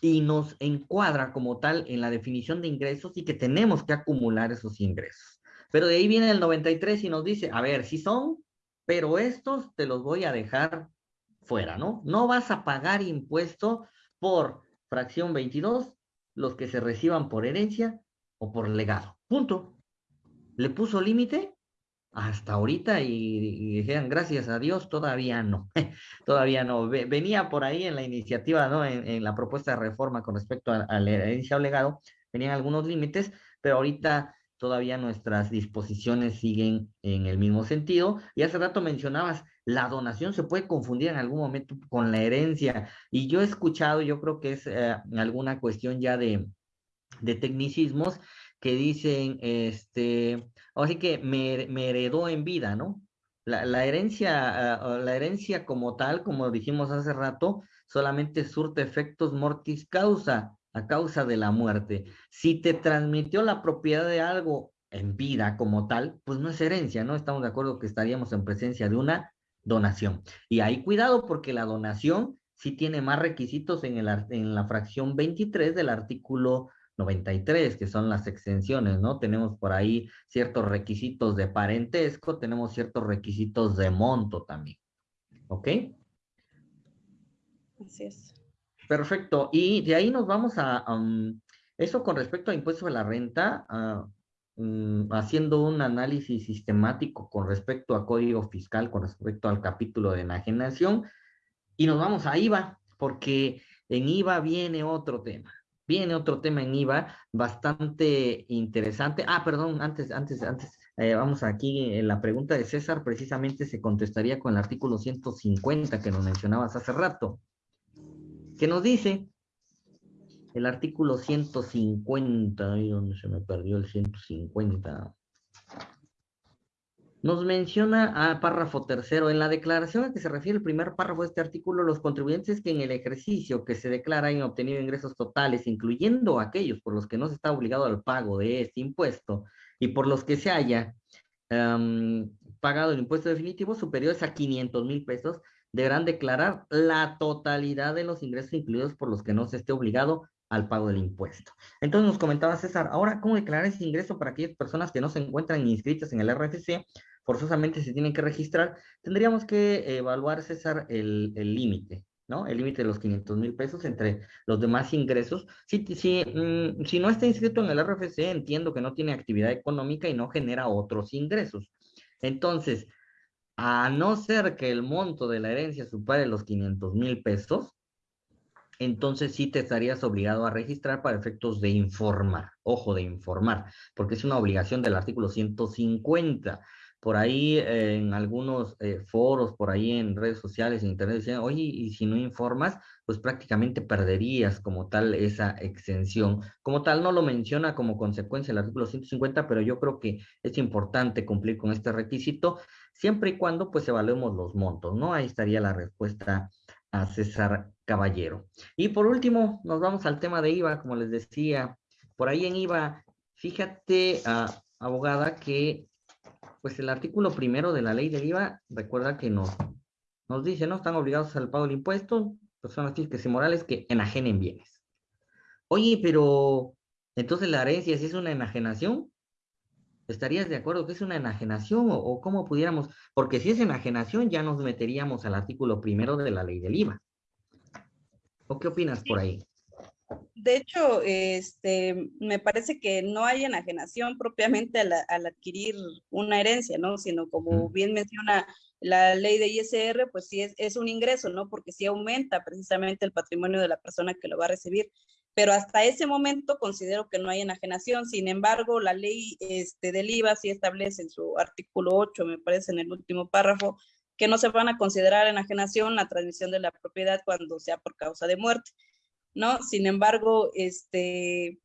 y nos encuadra como tal en la definición de ingresos y que tenemos que acumular esos ingresos. Pero de ahí viene el 93 y nos dice, a ver, si son, pero estos te los voy a dejar fuera, ¿no? No vas a pagar impuesto por fracción 22, los que se reciban por herencia o por legado. Punto. ¿Le puso límite? Hasta ahorita y, dijeron, gracias a Dios, todavía no. todavía no. Venía por ahí en la iniciativa, ¿no? En, la propuesta de reforma con respecto a, la herencia o legado, venían algunos límites, pero ahorita todavía nuestras disposiciones siguen en el mismo sentido. Y hace rato mencionabas, la donación se puede confundir en algún momento con la herencia. Y yo he escuchado, yo creo que es eh, alguna cuestión ya de, de tecnicismos que dicen, este, así que me, heredó en vida, ¿no? La, la herencia, ah, la herencia como tal, como dijimos hace rato, solamente surte efectos mortis causa, a causa de la muerte. Si te transmitió la propiedad de algo en vida como tal, pues no es herencia, ¿no? Estamos de acuerdo que estaríamos en presencia de una donación. Y ahí cuidado porque la donación sí tiene más requisitos en, el, en la fracción 23 del artículo 93, que son las exenciones, ¿no? Tenemos por ahí ciertos requisitos de parentesco, tenemos ciertos requisitos de monto también. ¿Ok? Así es. Perfecto. Y de ahí nos vamos a, um, eso con respecto a impuestos de la renta, uh, Mm, haciendo un análisis sistemático con respecto a código fiscal, con respecto al capítulo de enajenación, y nos vamos a IVA, porque en IVA viene otro tema. Viene otro tema en IVA bastante interesante. Ah, perdón, antes, antes, antes, eh, vamos aquí, la pregunta de César precisamente se contestaría con el artículo 150 que nos mencionabas hace rato, que nos dice el artículo 150, ahí donde se me perdió el 150. Nos menciona a párrafo tercero, en la declaración a que se refiere el primer párrafo de este artículo, los contribuyentes que en el ejercicio que se declara hayan obtenido ingresos totales, incluyendo aquellos por los que no se está obligado al pago de este impuesto y por los que se haya pagado el impuesto definitivo superiores a 500 mil pesos, deberán declarar la totalidad de los ingresos incluidos por los que no se esté obligado al pago del impuesto. Entonces nos comentaba César, ahora, ¿cómo declarar ese ingreso para aquellas personas que no se encuentran inscritas en el RFC? Forzosamente se tienen que registrar. Tendríamos que evaluar, César, el límite, ¿no? El límite de los 500 mil pesos entre los demás ingresos. Si, si, mm, si no está inscrito en el RFC, entiendo que no tiene actividad económica y no genera otros ingresos. Entonces, a no ser que el monto de la herencia supere los 500 mil pesos, entonces sí te estarías obligado a registrar para efectos de informar, ojo, de informar, porque es una obligación del artículo 150. Por ahí en algunos eh, foros, por ahí en redes sociales, en internet, decían, oye, y si no informas, pues prácticamente perderías como tal esa exención. Como tal, no lo menciona como consecuencia el artículo 150, pero yo creo que es importante cumplir con este requisito, siempre y cuando pues evaluemos los montos, ¿no? Ahí estaría la respuesta a César Caballero. Y por último, nos vamos al tema de IVA, como les decía. Por ahí en IVA, fíjate, ah, abogada, que pues el artículo primero de la ley del IVA, recuerda que nos, nos dice, ¿no? Están obligados al pago del impuesto, personas físicas y morales que enajenen bienes. Oye, pero entonces la herencia si es una enajenación, ¿Estarías de acuerdo que es una enajenación o, cómo pudiéramos? Porque si es enajenación ya nos meteríamos al artículo primero de la ley del IVA. ¿O qué opinas por ahí? De hecho, este, me parece que no hay enajenación propiamente al, adquirir una herencia, ¿no? Sino como bien menciona la ley de ISR, pues sí es, es, un ingreso, ¿no? Porque sí aumenta precisamente el patrimonio de la persona que lo va a recibir pero hasta ese momento considero que no hay enajenación. Sin embargo, la ley este, del IVA sí establece en su artículo 8, me parece en el último párrafo, que no se van a considerar enajenación la transmisión de la propiedad cuando sea por causa de muerte, ¿no? Sin embargo, este,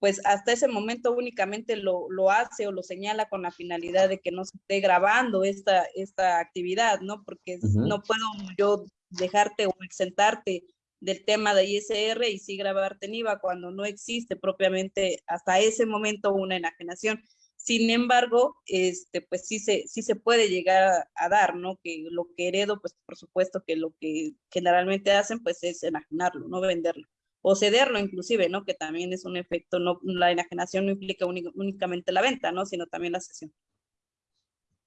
pues hasta ese momento únicamente lo, lo, hace o lo señala con la finalidad de que no se esté grabando esta, esta actividad, ¿no? Porque no puedo yo dejarte o exentarte del tema de ISR y sí grabarte en cuando no existe propiamente hasta ese momento una enajenación. Sin embargo, este, pues sí se, sí se puede llegar a, dar, ¿no? Que lo que heredo, pues por supuesto que lo que generalmente hacen, pues es enajenarlo, no venderlo. O cederlo inclusive, ¿no? Que también es un efecto, no, la enajenación no implica únicamente la venta, ¿no? Sino también la cesión.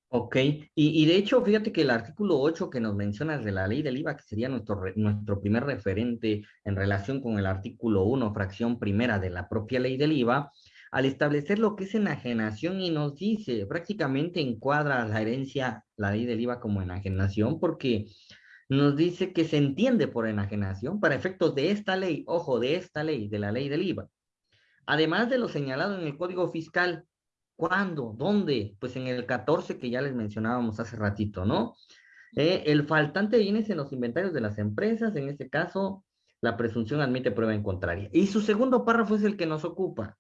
Ok, y, de hecho, fíjate que el artículo 8 que nos mencionas de la ley del IVA, que sería nuestro, nuestro primer referente en relación con el artículo 1, fracción primera de la propia ley del IVA, al establecer lo que es enajenación y nos dice, prácticamente encuadra la herencia, la ley del IVA como enajenación, porque nos dice que se entiende por enajenación para efectos de esta ley, ojo, de esta ley, de la ley del IVA. Además de lo señalado en el Código Fiscal, ¿Cuándo? ¿Dónde? Pues en el 14 que ya les mencionábamos hace ratito, ¿no? Eh, el faltante de bienes en los inventarios de las empresas, en este caso, la presunción admite prueba en contraria. Y su segundo párrafo es el que nos ocupa.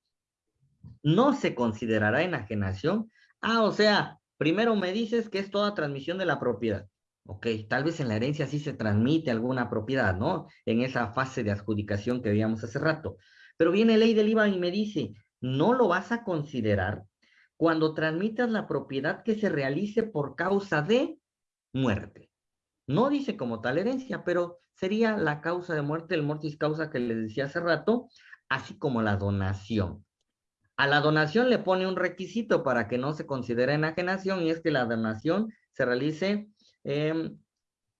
No se considerará enajenación. Ah, o sea, primero me dices que es toda transmisión de la propiedad. Ok, tal vez en la herencia sí se transmite alguna propiedad, ¿no? En esa fase de adjudicación que veíamos hace rato. Pero viene ley del IVA y me dice, no lo vas a considerar cuando transmitas la propiedad que se realice por causa de muerte. No dice como tal herencia, pero sería la causa de muerte, el mortis causa que les decía hace rato, así como la donación. A la donación le pone un requisito para que no se considere enajenación y es que la donación se realice, eh,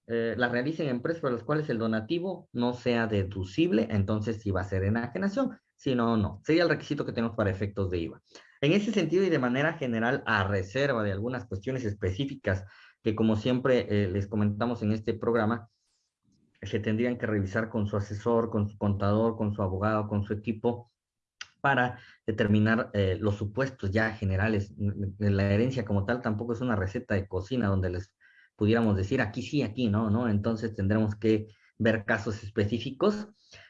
la realicen en empresas para las cuales el donativo no sea deducible, entonces sí va a ser enajenación, si no, no. Sería el requisito que tenemos para efectos de IVA. En ese sentido y de manera general, a reserva de algunas cuestiones específicas que como siempre eh, les comentamos en este programa, se tendrían que revisar con su asesor, con su contador, con su abogado, con su equipo, para determinar eh, los supuestos ya generales. La herencia como tal tampoco es una receta de cocina donde les pudiéramos decir aquí sí, aquí no, ¿no? Entonces tendremos que ver casos específicos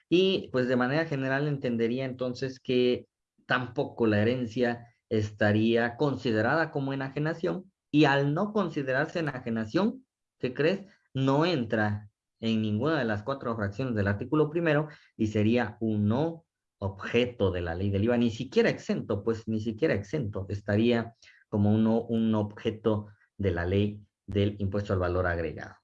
y pues de manera general entendería entonces que tampoco la herencia estaría considerada como enajenación y al no considerarse enajenación, ¿qué crees? No entra en ninguna de las cuatro fracciones del artículo primero y sería un no objeto de la ley del IVA, ni siquiera exento, pues ni siquiera exento, estaría como uno, un objeto de la ley del impuesto al valor agregado.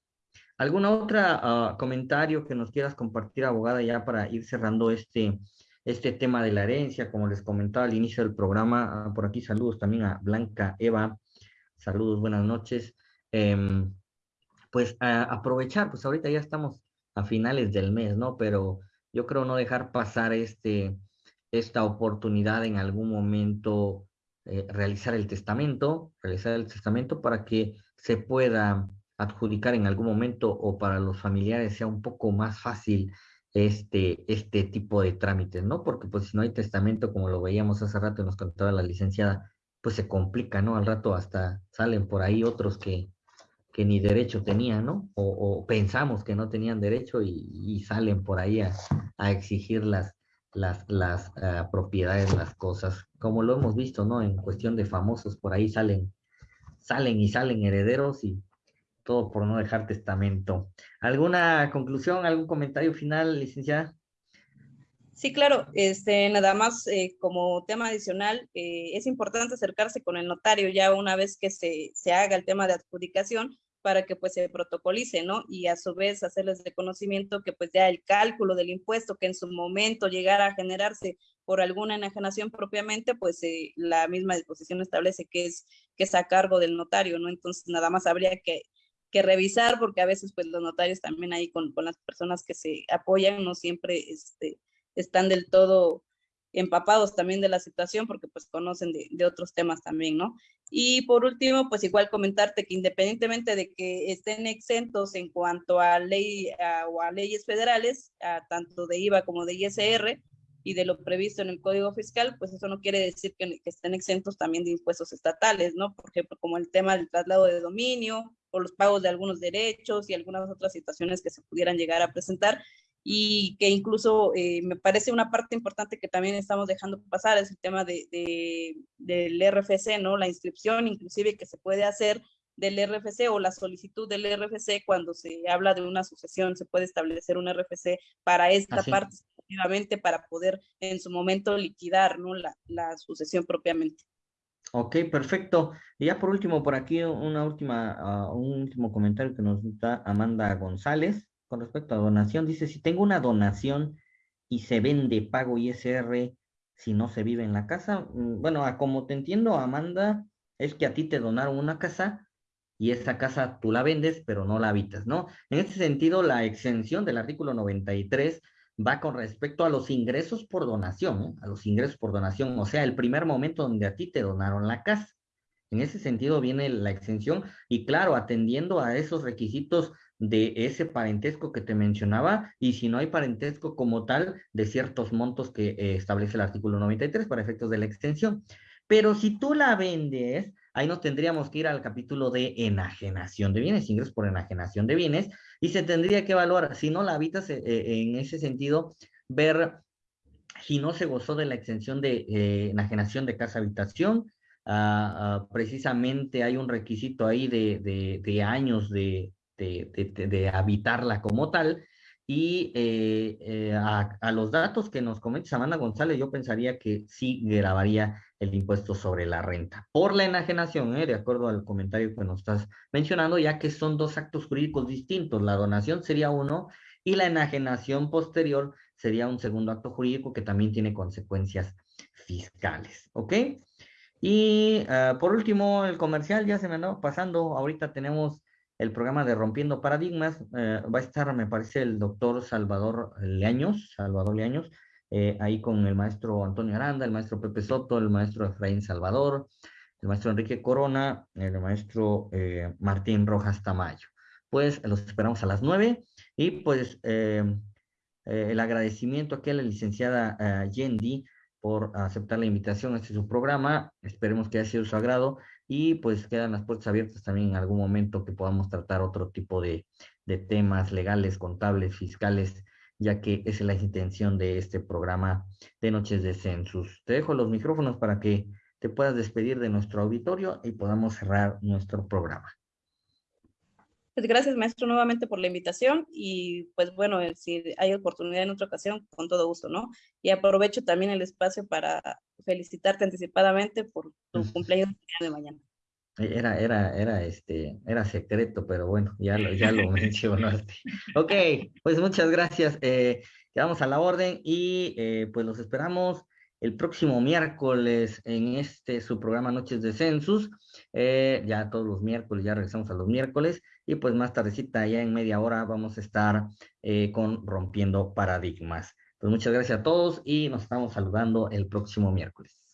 ¿Alguna otra ah, comentario que nos quieras compartir, abogada, ya para ir cerrando este, este tema de la herencia? Como les comentaba al inicio del programa, ah, por aquí saludos también a Blanca Eva, saludos, buenas noches. Em, pues aprovechar, pues ahorita ya estamos a finales del mes, ¿no? Pero yo creo no dejar pasar este, esta oportunidad en algún momento, eh, realizar el testamento, realizar el testamento para que se pueda adjudicar en algún momento o para los familiares sea un poco más fácil este, este tipo de trámites, ¿no? Porque pues si no hay testamento, como lo veíamos hace rato y nos contaba la licenciada, pues se complica, ¿no? Al rato hasta salen por ahí otros que, que ni derecho tenían, ¿no? O, pensamos que no tenían derecho y, salen por ahí a, exigir las, las, las uh, propiedades, las cosas, como lo hemos visto, ¿no? En cuestión de famosos, por ahí salen, salen y salen herederos y todo por no dejar testamento. ¿Alguna conclusión, algún comentario final, licenciada? Sí, claro, este, nada más eh, como tema adicional, eh, es importante acercarse con el notario ya una vez que se, se, haga el tema de adjudicación para que pues se protocolice, ¿no? Y a su vez hacerles de conocimiento que pues ya el cálculo del impuesto que en su momento llegara a generarse por alguna enajenación propiamente, pues eh, la misma disposición establece que es, que es a cargo del notario, ¿no? Entonces nada más habría que que revisar, porque a veces pues los notarios también ahí con, con las personas que se apoyan no siempre este, están del todo empapados también de la situación porque pues conocen de, de, otros temas también, ¿no? Y por último, pues igual comentarte que independientemente de que estén exentos en cuanto a ley o a leyes federales, a tanto de IVA como de ISR, y de lo previsto en el Código Fiscal, pues eso no quiere decir que, estén exentos también de impuestos estatales, ¿no? Por ejemplo, como el tema del traslado de dominio o los pagos de algunos derechos y algunas otras situaciones que se pudieran llegar a presentar y que incluso eh, me parece una parte importante que también estamos dejando pasar es el tema de, de, del RFC, ¿no? La inscripción inclusive que se puede hacer del RFC o la solicitud del RFC cuando se habla de una sucesión, se puede establecer un RFC para esta parte para poder en su momento liquidar ¿no? la, la sucesión propiamente. Ok, perfecto. Y ya por último, por aquí una última, uh, un último comentario que nos da Amanda González con respecto a donación. Dice, si tengo una donación y se vende pago ISR si no se vive en la casa. Mm, bueno, a como te entiendo, Amanda, es que a ti te donaron una casa y esa casa tú la vendes, pero no la habitas, ¿no? En este sentido, la exención del artículo 93 va con respecto a los ingresos por donación, ¿eh? a los ingresos por donación, o sea, el primer momento donde a ti te donaron la casa. En ese sentido viene la exención y claro, atendiendo a esos requisitos de ese parentesco que te mencionaba y si no hay parentesco como tal de ciertos montos que eh, establece el artículo 93 para efectos de la extensión. Pero si tú la vendes, ahí nos tendríamos que ir al capítulo de enajenación de bienes, ingresos por enajenación de bienes, y se tendría que evaluar, si no la habitas eh, eh, en ese sentido, ver si no se gozó de la exención de eh, enajenación de casa habitación, ah, ah, precisamente hay un requisito ahí de, de, años de, de, habitarla como tal, y a, los datos que nos comenta Amanda González, yo pensaría que sí grabaría el impuesto sobre la renta. Por la enajenación, ¿eh? de acuerdo al comentario que nos estás mencionando, ya que son dos actos jurídicos distintos. La donación sería uno y la enajenación posterior sería un segundo acto jurídico que también tiene consecuencias fiscales. ¿Ok? Y uh, por último, el comercial ya se me andaba pasando. Ahorita tenemos el programa de Rompiendo Paradigmas. Uh, va a estar, me parece, el doctor Salvador Leaños, Salvador Leaños, eh, ahí con el maestro Antonio Aranda, el maestro Pepe Soto, el maestro Efraín Salvador, el maestro Enrique Corona, el maestro eh, Martín Rojas Tamayo. Pues los esperamos a las nueve y pues eh, el agradecimiento aquí a la licenciada Yendi por aceptar la invitación a este su programa. Esperemos que haya sido su agrado y pues quedan las puertas abiertas también en algún momento que podamos tratar otro tipo de, de temas legales, contables, fiscales, ya que esa es la intención de este programa de Noches de Census. Te dejo los micrófonos para que te puedas despedir de nuestro auditorio y podamos cerrar nuestro programa. Pues gracias, maestro, nuevamente por la invitación y pues bueno, eh, si hay oportunidad en otra ocasión, con todo gusto, ¿no? Y aprovecho también el espacio para felicitarte anticipadamente por tu cumpleaños de mañana. Era, era, era, este, era secreto, pero bueno, ya lo, ya lo mencionaste. Ok, pues muchas gracias. Eh, quedamos a la orden y eh, pues los esperamos el próximo miércoles en este su programa Noches de Census. Eh, ya todos los miércoles, ya regresamos a los miércoles y pues más tardecita, ya en media hora, vamos a estar con Rompiendo Paradigmas. Pues muchas gracias a todos y nos estamos saludando el próximo miércoles.